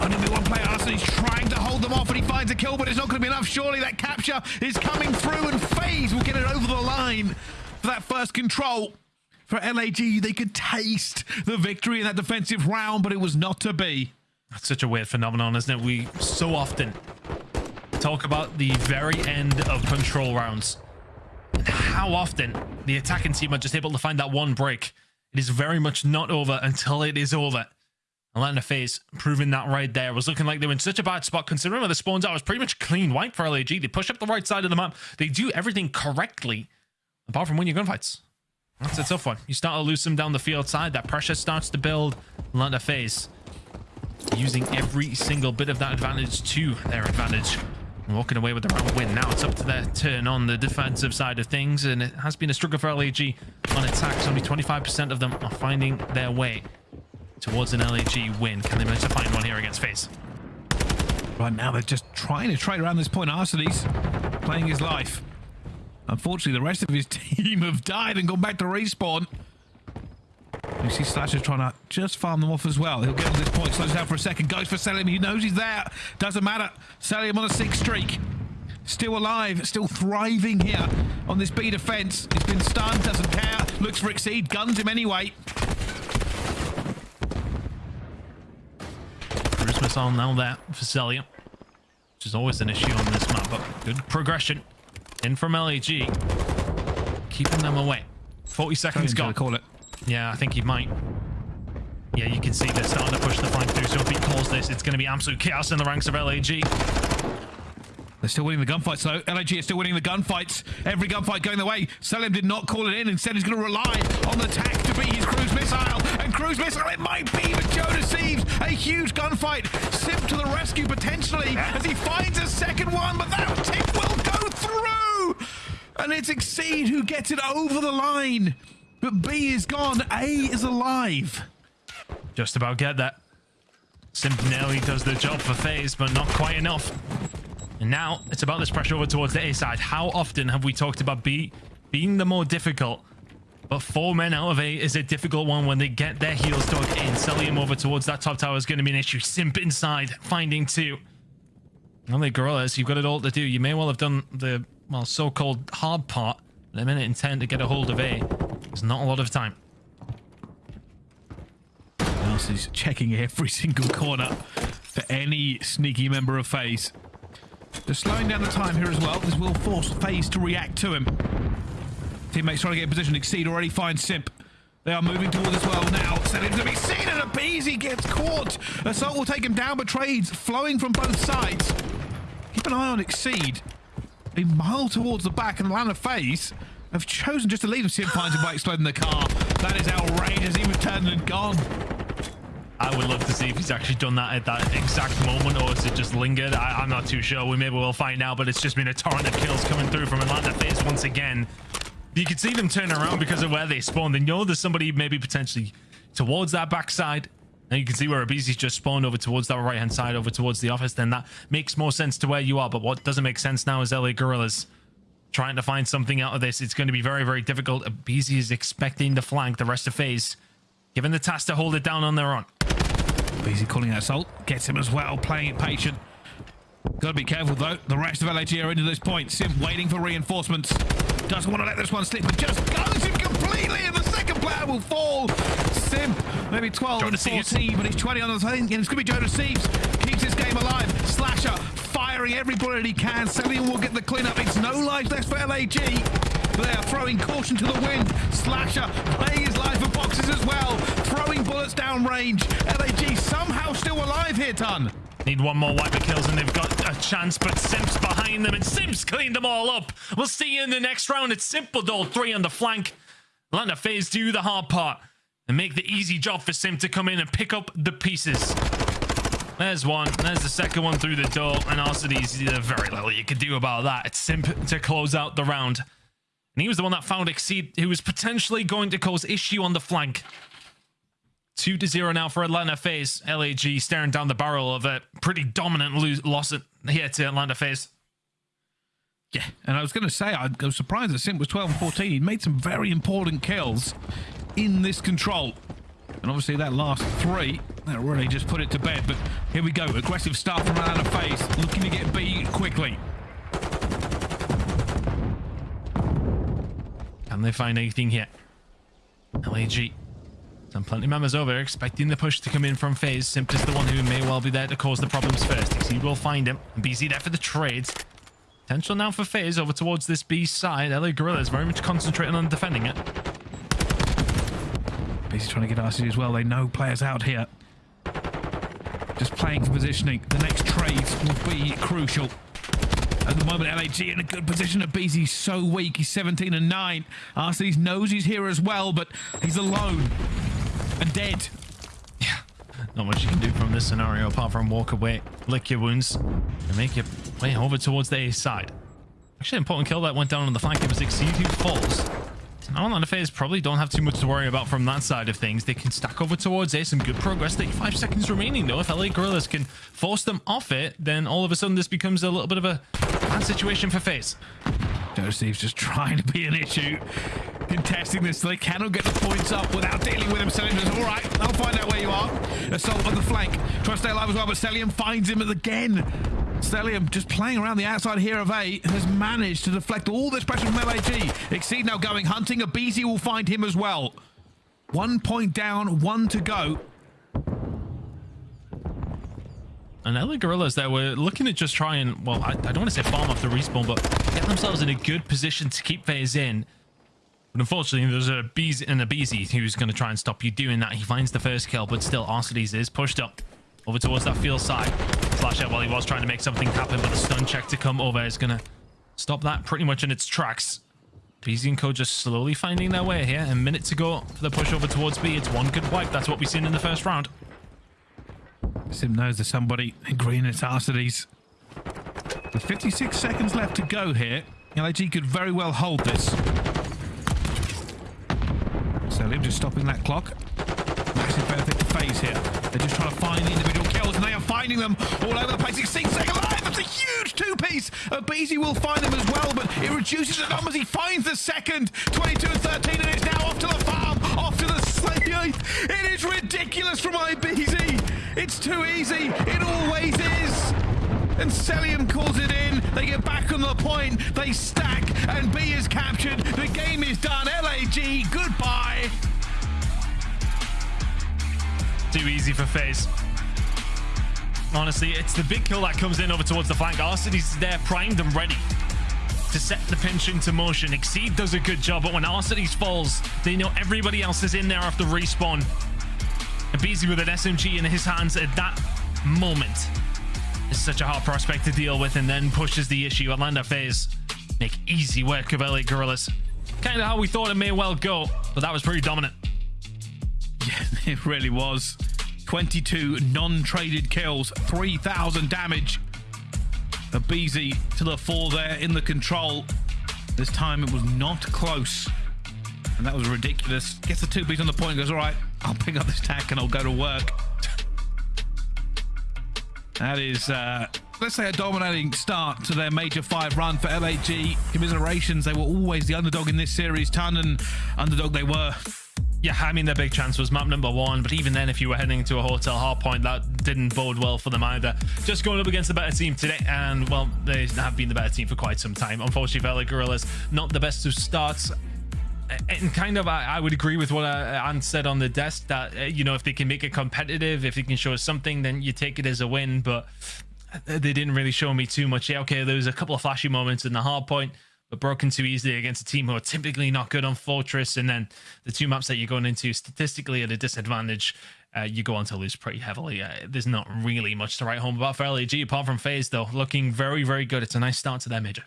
Speaker 2: Only one player, Arsenal, he's trying to hold them off and he finds a kill, but it's not going to be enough. Surely that capture is coming through and FaZe will get it over the line for that first control. For LAG, they could taste the victory in that defensive round, but it was not to be.
Speaker 3: That's such a weird phenomenon, isn't it? We so often talk about the very end of control rounds and how often the attacking team are just able to find that one break. It is very much not over until it is over. Atlanta FaZe proving that right there. It was looking like they were in such a bad spot considering where the spawns out. Was pretty much clean white for LAG. They push up the right side of the map. They do everything correctly apart from win your gunfights. That's a tough one. You start to lose them down the field side. That pressure starts to build. Atlanta FaZe using every single bit of that advantage to their advantage. Walking away with the round win. Now it's up to their turn on the defensive side of things, and it has been a struggle for LAG on attacks. Only 25% of them are finding their way towards an LAG win. Can they manage to find one here against FaZe?
Speaker 2: Right now, they're just trying to trade around this point. Arsenes playing his life. Unfortunately, the rest of his team have died and gone back to respawn. You see Slasher trying to just farm them off as well. He'll get on this point, slows down for a second, goes for Cellium. He knows he's there. Doesn't matter. Cellium on a six streak. Still alive, still thriving here on this B defense. He's been stunned, doesn't care. Looks for Exceed, guns him anyway.
Speaker 3: Cruise missile now there for Cellium, which is always an issue on this map, but good progression in from LAG, keeping them away. 40 seconds gone.
Speaker 2: Call it.
Speaker 3: Yeah, I think he might. Yeah, you can see they're starting to push the flank through, so if he calls this, it's going to be absolute chaos in the ranks of LAG.
Speaker 2: They're still winning the gunfights, though. LAG is still winning the gunfights. Every gunfight going their way. Cellium did not call it in. Instead, he's going to rely on the tack to be his cruise missile. And cruise missile, it might be, but Joe Deceives. A huge gunfight. Simp to the rescue, potentially, as he finds a second one, but that tick will go through. And it's Exceed who gets it over the line. But B is gone. A is alive.
Speaker 3: Just about get that. Simp nearly does the job for FaZe, but not quite enough. And now it's about this pressure over towards the A side. How often have we talked about B being the more difficult? But four men out of A is a difficult one when they get their heels dug in. Selling him over towards that top tower is going to be an issue. Simp inside, finding two. Only Gorillas, you've got it all to do. You may well have done the, well, so-called hard part. A minute and 10 to get a hold of A. There's not a lot of time.
Speaker 2: He's checking every single corner for any sneaky member of FaZe. They're slowing down the time here as well. This will force FaZe to react to him. Teammates trying to get in position. Exceed already finds Simp. They are moving towards as well now. Set him to be seen and aBeZy gets caught. Assault will take him down, but trades flowing from both sides. Keep an eye on Exceed. A mile towards the back and Atlanta FaZe have chosen just to leave him. Simp finds him by exploding the car. That is outrageous. He was turned and gone.
Speaker 3: I would love to see if he's actually done that at that exact moment or has it just lingered. I, am not too sure. We maybe will find out, but it's just been a torrent of kills coming through from Atlanta FaZe once again. You can see them turn around because of where they spawned. They know there's somebody maybe potentially towards that backside. And you can see where aBeZy's just spawned over towards that right-hand side, over towards the office. Then that makes more sense to where you are. But what doesn't make sense now is LA Guerrillas trying to find something out of this. It's going to be very, very difficult. aBeZy is expecting to flank the rest of FaZe, given the task to hold it down on their own.
Speaker 2: aBeZy calling out assault. Gets him as well, playing it patient. Gotta be careful though. The rest of LAG are into this point. Simp waiting for reinforcements. Doesn't want to let this one slip, but just goes him completely, and the second player will fall. Simp, maybe 12 and 14, but he's 20 on the thing, and it's to be Joe Deceives. Keeps this game alive. Slasher firing every bullet he can. Cellium will get the cleanup. It's no life left for LAG. Are throwing caution to the wind. Slasher playing his life for boxes as well. Throwing bullets down range. LAG somehow still alive here, Ton.
Speaker 3: Need one more wiper kills and they've got a chance, but Simp's behind them and Simp's cleaned them all up. We'll see you in the next round. It's Simple Doll 3 on the flank. Atlanta FaZe do the hard part and make the easy job for Simp to come in and pick up the pieces. There's one. There's the second one through the door. And Arcitys, there's very little you can do about that. It's Simp to close out the round. And he was the one that found Exceed, who was potentially going to cause issue on the flank. 2 to 0 now for Atlanta FaZe. LAG staring down the barrel of a pretty dominant lose, loss at, here to Atlanta FaZe.
Speaker 2: Yeah, and I was going to say, I was surprised that Simp was 12 and 14. He made some very important kills in this control. And obviously that last three, that really just put it to bed. But here we go. Aggressive start from Atlanta FaZe, looking to get B quickly.
Speaker 3: Can they find anything here? LAG. Some plenty members over, expecting the push to come in from FaZe. Simp is the one who may well be there to cause the problems first. Exceed will find him. And BZ there for the trades. Potential now for FaZe over towards this B side. LA Guerrillas very much concentrating on defending it.
Speaker 2: aBeZy trying to get RC as well. They know players out here. Just playing for positioning. The next trades will be crucial. At the moment, LAG in a good position. At BZ's so weak. He's 17 and 9. RC's knows he's here as well, but he's alone and dead.
Speaker 3: Yeah, not much you can do from this scenario apart from walk away, lick your wounds, and make your way over towards the A side. Actually, an important kill that went down on the flank. It was Exceed falls. Now Atlanta FaZe probably don't have too much to worry about from that side of things. They can stack over towards A. Some good progress. 35 seconds remaining, though. If LA Guerrillas can force them off it, then all of a sudden this becomes a little bit of a bad situation for FaZe.
Speaker 2: Joseph's just trying to be an issue. Contesting this, So they cannot get the points up without dealing with him. Cellium says, all right, I'll find out where you are. Assault on the flank. Try to stay alive as well, but Cellium finds him again. Cellium just playing around the outside here of A has managed to deflect all this pressure from LAG. Exceed now going hunting. aBeZy will find him as well. One point down, one to go.
Speaker 3: And LA Guerrillas there were looking at just trying, well, I, I don't want to say farm off the respawn, but get themselves in a good position to keep FaZe in. But unfortunately, there's a Beezy and aBeZy who's going to try and stop you doing that. He finds the first kill, but still, Arcitys is pushed up over towards that field side. Flash out while he was trying to make something happen, but the stun check to come over is going to stop that pretty much in its tracks. BZ and Co just slowly finding their way here. A minute to go for the push over towards B. It's one good wipe. That's what we've seen in the first round.
Speaker 2: Simp knows there's somebody in green. It's Arcitys. With 56 seconds left to go here, LAG could very well hold this. So Cellium just stopping that clock. Massive benefit to FaZe here. They're just trying to find the individual kills, and they are finding them all over the place. 16 seconds alive. That's a huge two-piece. Uh, aBeZy will find them as well, but it reduces the numbers. He finds the second. 22 and 13, and it's now off to the farm, off to the slate. It is ridiculous from aBeZy. It's too easy. It always is. And Cellium calls it in. They get back on the point. They stack, and B is captured. The game is done. LAG, goodbye.
Speaker 3: Too easy for FaZe. Honestly, it's the big kill that comes in over towards the flank. Arcitys there primed and ready to set the pinch into motion. Exceed does a good job, but when Arcitys falls, they know everybody else is in there after respawn. Beezy with an SMG in his hands at that moment is such a hard prospect to deal with and then pushes the issue. Atlanta FaZe make easy work of LA Guerrillas. Kind of how we thought it may well go, but that was pretty dominant.
Speaker 2: Yeah, it really was. 22 non-traded kills, 3,000 damage. aBeZy to the four there in the control. This time it was not close. And that was ridiculous. Gets the two beats on the point goes, all right, I'll pick up this tack and I'll go to work. That is, uh, let's say, a dominating start to their Major 5 run for LAG. Commiserations, they were always the underdog in this series. Ton and underdog they were.
Speaker 3: Yeah, I mean, their big chance was map number one, but even then, if you were heading to a hotel hard point, that didn't bode well for them either. Just going up against a better team today, and well, they have been the better team for quite some time. Unfortunately, Valley Gorillas, not the best of starts. And kind of, I, I would agree with what uh, Ant said on the desk that, uh, you know, if they can make it competitive, if they can show us something, then you take it as a win. But they didn't really show me too much. Yeah, okay, there was a couple of flashy moments in the hard point but broken too easily against a team who are typically not good on Fortress. And then the two maps that you're going into statistically at a disadvantage, uh, you go on to lose pretty heavily. Uh, there's not really much to write home about for LAG apart from FaZe though. Looking very, very good. It's a nice start to their major.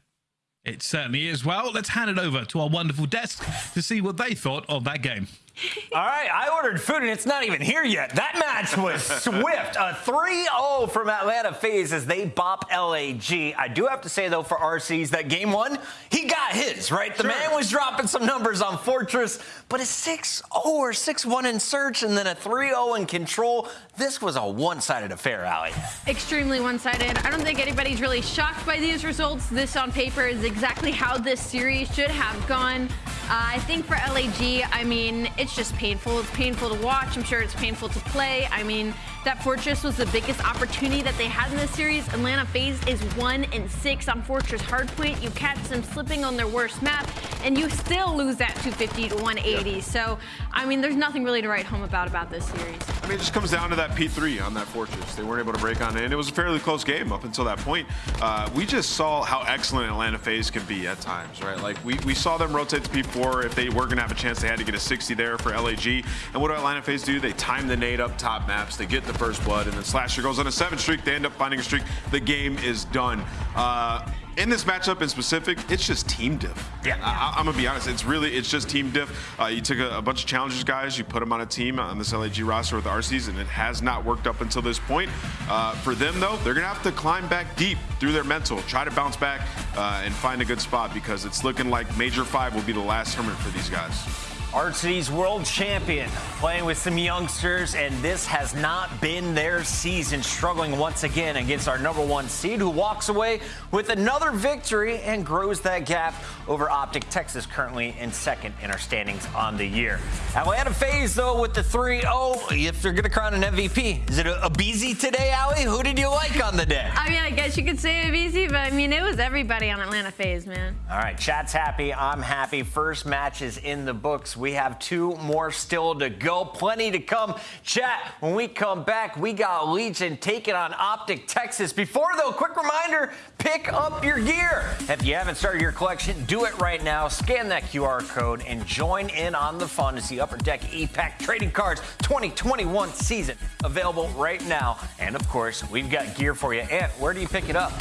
Speaker 2: It certainly is. Well, let's hand it over to our wonderful desk to see what they thought of that game.
Speaker 5: All right, I ordered food and it's not even here yet. That match was swift. A 3-0 from Atlanta FaZe as they bop LAG. I do have to say though for Arcitys that game one, he got his, right? The man was dropping some numbers on Fortress, but a 6-0 or 6-1 in search and then a 3-0 in control. This was a one-sided affair, Ali.
Speaker 6: Extremely one-sided. I don't think anybody's really shocked by these results. This on paper is exactly how this series should have gone. Uh, I think for LAG, I mean, it's just painful. It's painful to watch. I'm sure it's painful to play. I mean, that Fortress was the biggest opportunity that they had in this series. Atlanta FaZe is one and six on Fortress Hardpoint. You catch them slipping on their worst map, and you still lose that 250 to 180. Yeah. So, I mean, there's nothing really to write home about about this series.
Speaker 4: I mean, it just comes down to that P3 on that Fortress. They weren't able to break on it, and it was a fairly close game up until that point. Uh, we just saw how excellent Atlanta FaZe can be at times, right? Like, we, we saw them rotate to P4. If they were going to have a chance, they had to get a 60 there for LAG. And what do Atlanta FaZe do? They time the nade up top maps. They get the first blood, and then Slasher goes on a seven streak. They end up finding a streak. The game is done. Uh, in this matchup in specific, it's just team diff.
Speaker 5: Yeah.
Speaker 4: I, am gonna be honest. It's really, it's just team diff. Uh, you took a, a, bunch of challengers guys, you put them on a team on this LAG roster with Arcitys, and it has not worked up until this point. Uh, for them though, they're gonna have to climb back deep through their mental, try to bounce back uh, and find a good spot because it's looking like Major Five will be the last tournament for these guys.
Speaker 5: Arcsity's world champion, playing with some youngsters, and this has not been their season. Struggling once again against our number one seed, who walks away with another victory and grows that gap over Optic Texas, currently in second in our standings on the year. Atlanta FaZe, though, with the 3-0, if they're going to crown an MVP. Is it a, a today, Ali? Who did you like on the day?
Speaker 6: I mean, I guess you could say aBeZy, but I mean, it was everybody on Atlanta FaZe, man.
Speaker 5: All right, chat's happy. I'm happy. First match is in the books. We have two more still to go. Plenty to come. Chat, when we come back, we got Legion taking on Optic Texas. Before, though, quick reminder, pick up your gear. If you haven't started your collection, do it right now. Scan that QR code and join in on the fun to see Upper Deck E-Pack Trading Cards 2021 season available right now. And, of course, we've got gear for you. And where do you pick it up?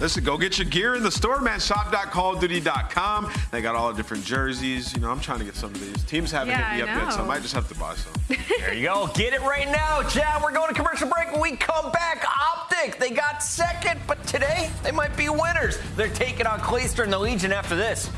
Speaker 4: Listen, go get your gear in the store, man. Shop.callofduty.com. They got all the different jerseys. You know, I'm trying to get some of these. Teams haven't
Speaker 6: yeah,
Speaker 4: hit me
Speaker 6: I
Speaker 4: up yet, so I might just have to buy some.
Speaker 5: there you go. Get it right now, Chad. We're going to commercial break. When we come back, Optic, they got second, but today they might be winners. They're taking on Clayster and the Legion after this.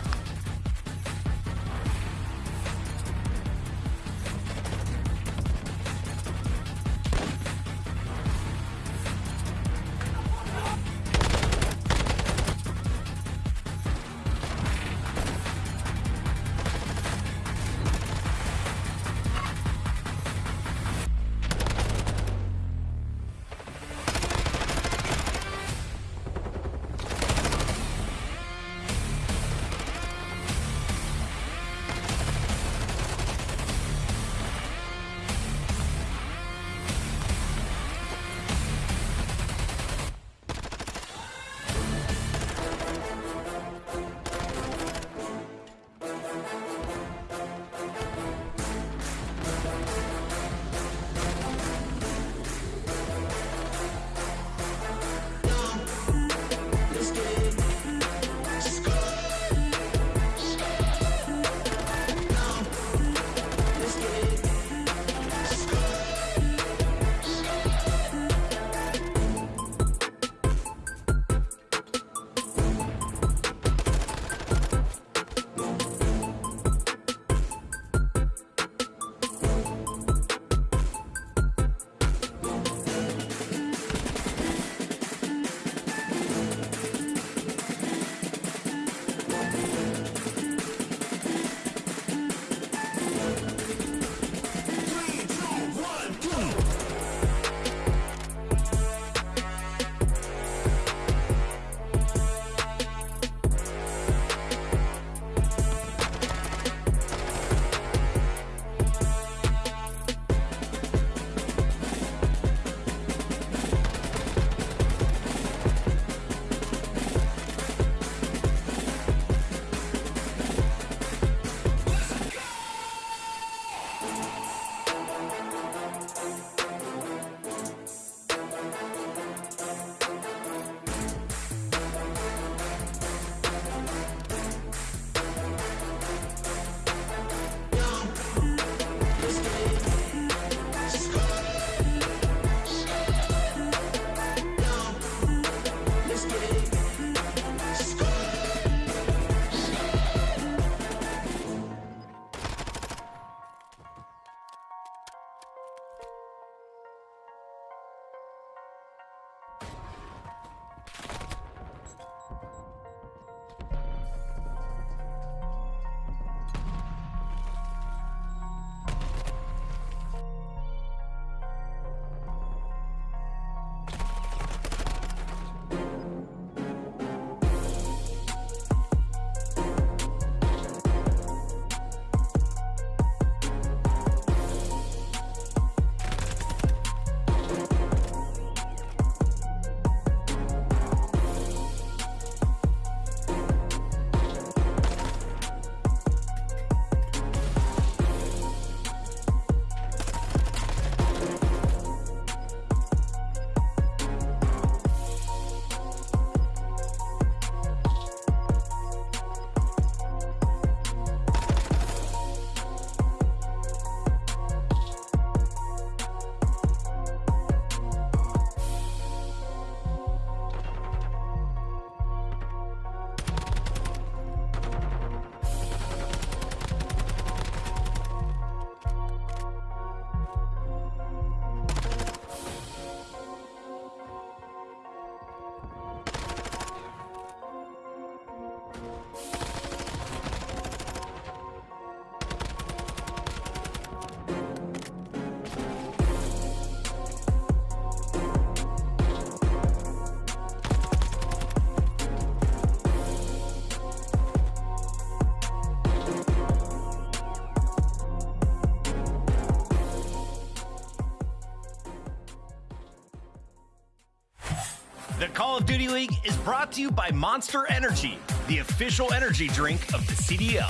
Speaker 5: League is brought to you by Monster Energy, the official energy drink of the CDL.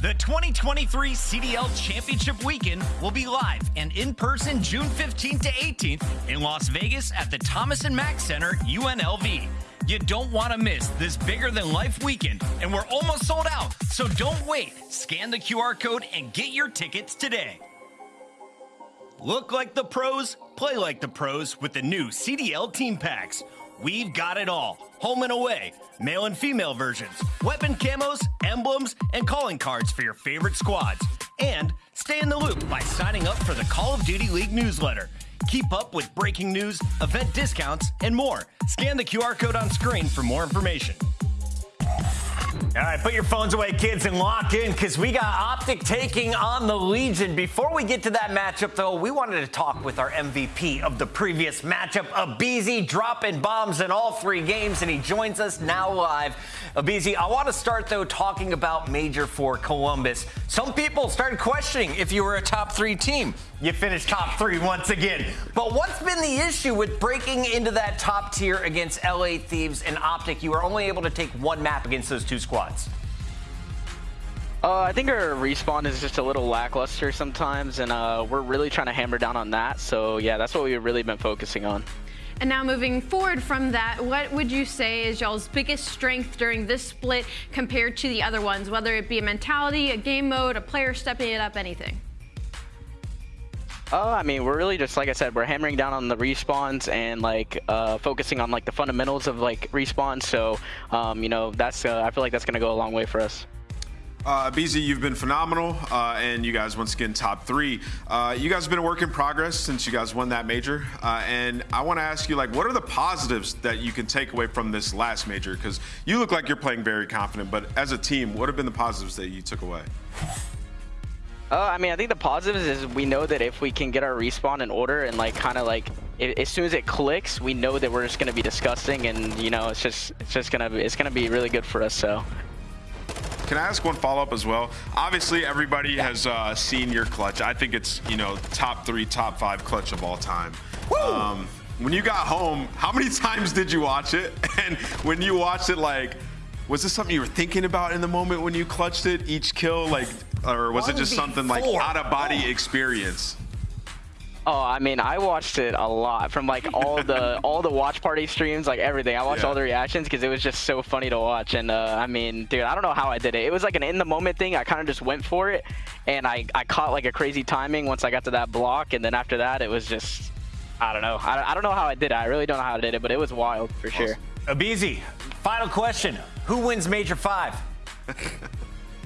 Speaker 5: The 2023 CDL Championship Weekend will be live and in person June 15th to 18th in Las Vegas at the Thomas and Mack Center, UNLV. You don't want to miss this bigger than life weekend, and we're almost sold out, so don't wait. Scan the QR code and get your tickets today. Look like the pros, play like the pros with the new CDL team packs. We've got it all home and away, male and female versions, weapon camos, emblems, and calling cards for your favorite squads. And stay in the loop by signing up for the Call of Duty League newsletter. Keep up with breaking news, event discounts, and more. Scan the QR code on screen for more information. All right, put your phones away, kids, and lock in because we got Optic taking on the Legion. Before we get to that matchup, though, we wanted to talk with our MVP of the previous matchup, aBeZy, dropping bombs in all three games, and he joins us now live. aBeZy, I want to start, though, talking about Major for Columbus. Some people started questioning if you were a top three team. You finished top three once again. But what's been the issue with breaking into that top tier against LA Thieves and Optic? You were only able to take one map against those two squads.
Speaker 7: Uh, I think our respawn is just a little lackluster sometimes, and uh, we're really trying to hammer down on that. So yeah, that's what we've really been focusing on.
Speaker 6: And now moving forward from that, what would you say is y'all's biggest strength during this split compared to the other ones, whether it be a mentality, a game mode, a player stepping it up, anything?
Speaker 7: Oh, I mean, we're really just like I said, we're hammering down on the respawns and like uh, focusing on like the fundamentals of like respawns. So, um, you know, that's uh, I feel like that's gonna go a long way for us.
Speaker 4: Uh, aBeZy, you've been phenomenal, uh, and you guys once again top three. Uh, you guys have been a work in progress since you guys won that major, uh, and I want to ask you, like, what are the positives that you can take away from this last major? Because you look like you're playing very confident, but as a team, what have been the positives that you took away?
Speaker 7: Uh, I mean, I think the positives is we know that if we can get our respawn in order and like kind of like it, as soon as it clicks, we know that we're just gonna be disgusting, and you know, it's just it's just gonna be, it's gonna be really good for us. So.
Speaker 4: Can I ask one follow-up as well? Obviously, everybody has uh, seen your clutch. I think it's you know top three, top five clutch of all time. Um, when you got home, how many times did you watch it? And when you watched it, like, was this something you were thinking about in the moment when you clutched it, each kill, like, or was it just something like out of body experience?
Speaker 7: Oh, I mean, I watched it a lot from like all the all the watch party streams, like everything. I watched
Speaker 4: Yeah.
Speaker 7: all the reactions because it was just so funny to watch. And uh, I mean, dude, I don't know how I did it. It was like an in the moment thing. I kind of just went for it, and I I caught like a crazy timing once I got to that block, and then after that, it was just I don't know. I, I don't know how I did it. I really don't know how I did it, but it was wild for sure.
Speaker 5: aBeZy, final question. Who wins Major 5?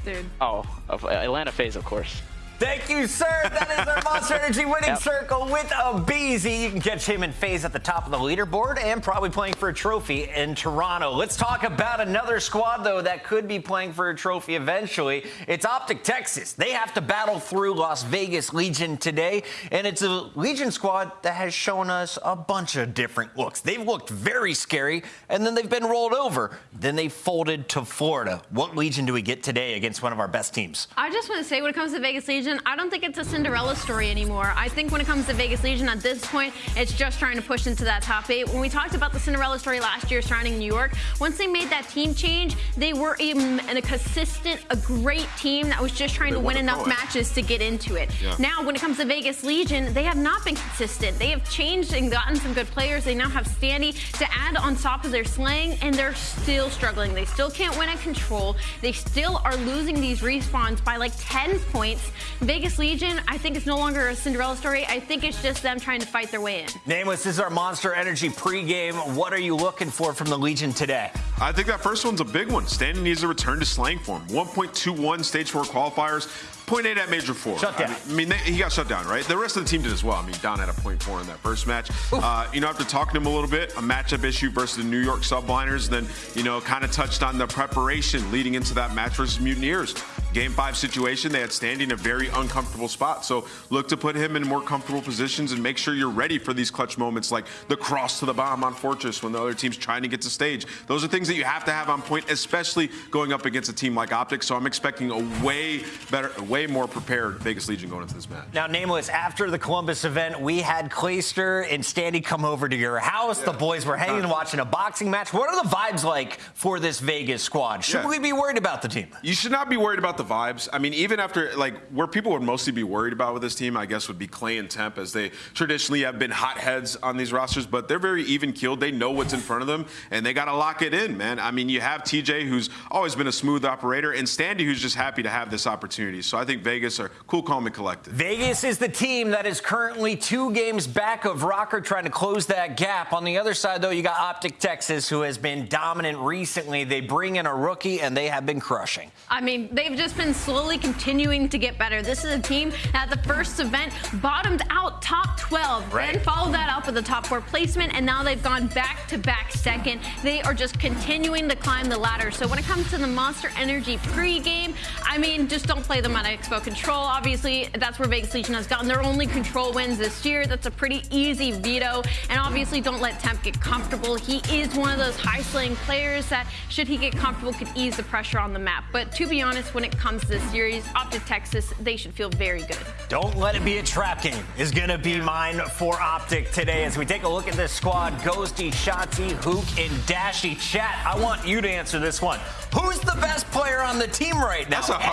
Speaker 6: Dude.
Speaker 7: Oh, uh, Atlanta FaZe, of course.
Speaker 5: Thank you, sir. That is our Monster Energy winning
Speaker 7: Yep.
Speaker 5: circle with aBeZy. You can catch him in FaZe at the top of the leaderboard and probably playing for a trophy in Toronto. Let's talk about another squad, though, that could be playing for a trophy eventually. It's Optic Texas. They have to battle through Las Vegas Legion today, and it's a Legion squad that has shown us a bunch of different looks. They've looked very scary, and then they've been rolled over. Then they folded to Florida. What Legion do we get today against one of our best teams?
Speaker 6: I just want to say, when it comes to Vegas Legion, I don't think it's a Cinderella story anymore. I think when it comes to Vegas Legion at this point, it's just trying to push into that top eight. When we talked about the Cinderella story last year surrounding New York, once they made that team change, they were a, a consistent, a great team that was just trying
Speaker 4: They
Speaker 6: to win enough matches to get into it.
Speaker 4: Yeah.
Speaker 6: Now, when it comes to Vegas Legion, they have not been consistent. They have changed and gotten some good players. They now have Standy to add on top of their slang, and they're still struggling. They still can't win at control. They still are losing these respawns by like 10 points. Vegas Legion, I think it's no longer a Cinderella story. I think it's just them trying to fight their way in.
Speaker 5: Nameless, this is our Monster Energy pregame. What are you looking for from the Legion today?
Speaker 4: I think that first one's a big one. Standy needs to return to slang form. 1.21 stage four qualifiers, 0.8 at major four.
Speaker 5: Shut down.
Speaker 4: I mean, they, he got shut down, right? The rest of the team did as well. I mean, Don had a 0.4 in that first match. Uh, you know, after talking to him a little bit, a matchup issue versus the New York Subliners, then, you know, kind of touched on the preparation leading into that match versus Mutineers. Game five situation, they had Standy a very uncomfortable spot. So look to put him in more comfortable positions and make sure you're ready for these clutch moments like the cross to the bomb on Fortress when the other team's trying to get to stage. Those are things that you have to have on point, especially going up against a team like Optic. So I'm expecting a way better, way more prepared Vegas Legion going into this match.
Speaker 5: Now, Nameless, after the Columbus event, we had Clayster and Standy come over to your house. The boys were hanging and watching a boxing match. What are the vibes like for this Vegas squad? Should
Speaker 4: Yeah.
Speaker 5: we be worried about the team?
Speaker 4: You should not be worried about the vibes. I mean, even after like where people would mostly be worried about with this team, I guess would be Clay and Temp, as they traditionally have been hotheads on these rosters. But they're very even keeled. They know what's in front of them, and they got to lock it in, man. I mean, you have TJ, who's always been a smooth operator, and Standy, who's just happy to have this opportunity. So I think Vegas are cool, calm, and collected.
Speaker 5: Vegas is the team that is currently two games back of ROKKR trying to close that gap. On the other side, though, you got Optic Texas, who has been dominant recently. They bring in a rookie, and they have been crushing.
Speaker 6: I mean, they've just been slowly continuing to get better. This is a team that at the first event bottomed out top 12,
Speaker 5: Right.
Speaker 6: then followed that up with a top four placement, and now they've gone back to back second. They are just continuing to climb the ladder. So when it comes to the Monster Energy pregame, I mean, just don't play them on Expo Control. Obviously, that's where Vegas Legion has gotten their only control wins this year. That's a pretty easy veto. And obviously, don't let Temp get comfortable. He is one of those high slaying players that, should he get comfortable, could ease the pressure on the map. But to be honest, when it comes to this series, Optic Texas, they should feel very good.
Speaker 5: Don't let it be a trap game is going to be mine for Optic today. As we take a look at this squad, Ghosty, Shotzzy, Huke, and Dashy. Chat, I want you to answer this one. Who's the best player on the team right now?
Speaker 4: That's a hard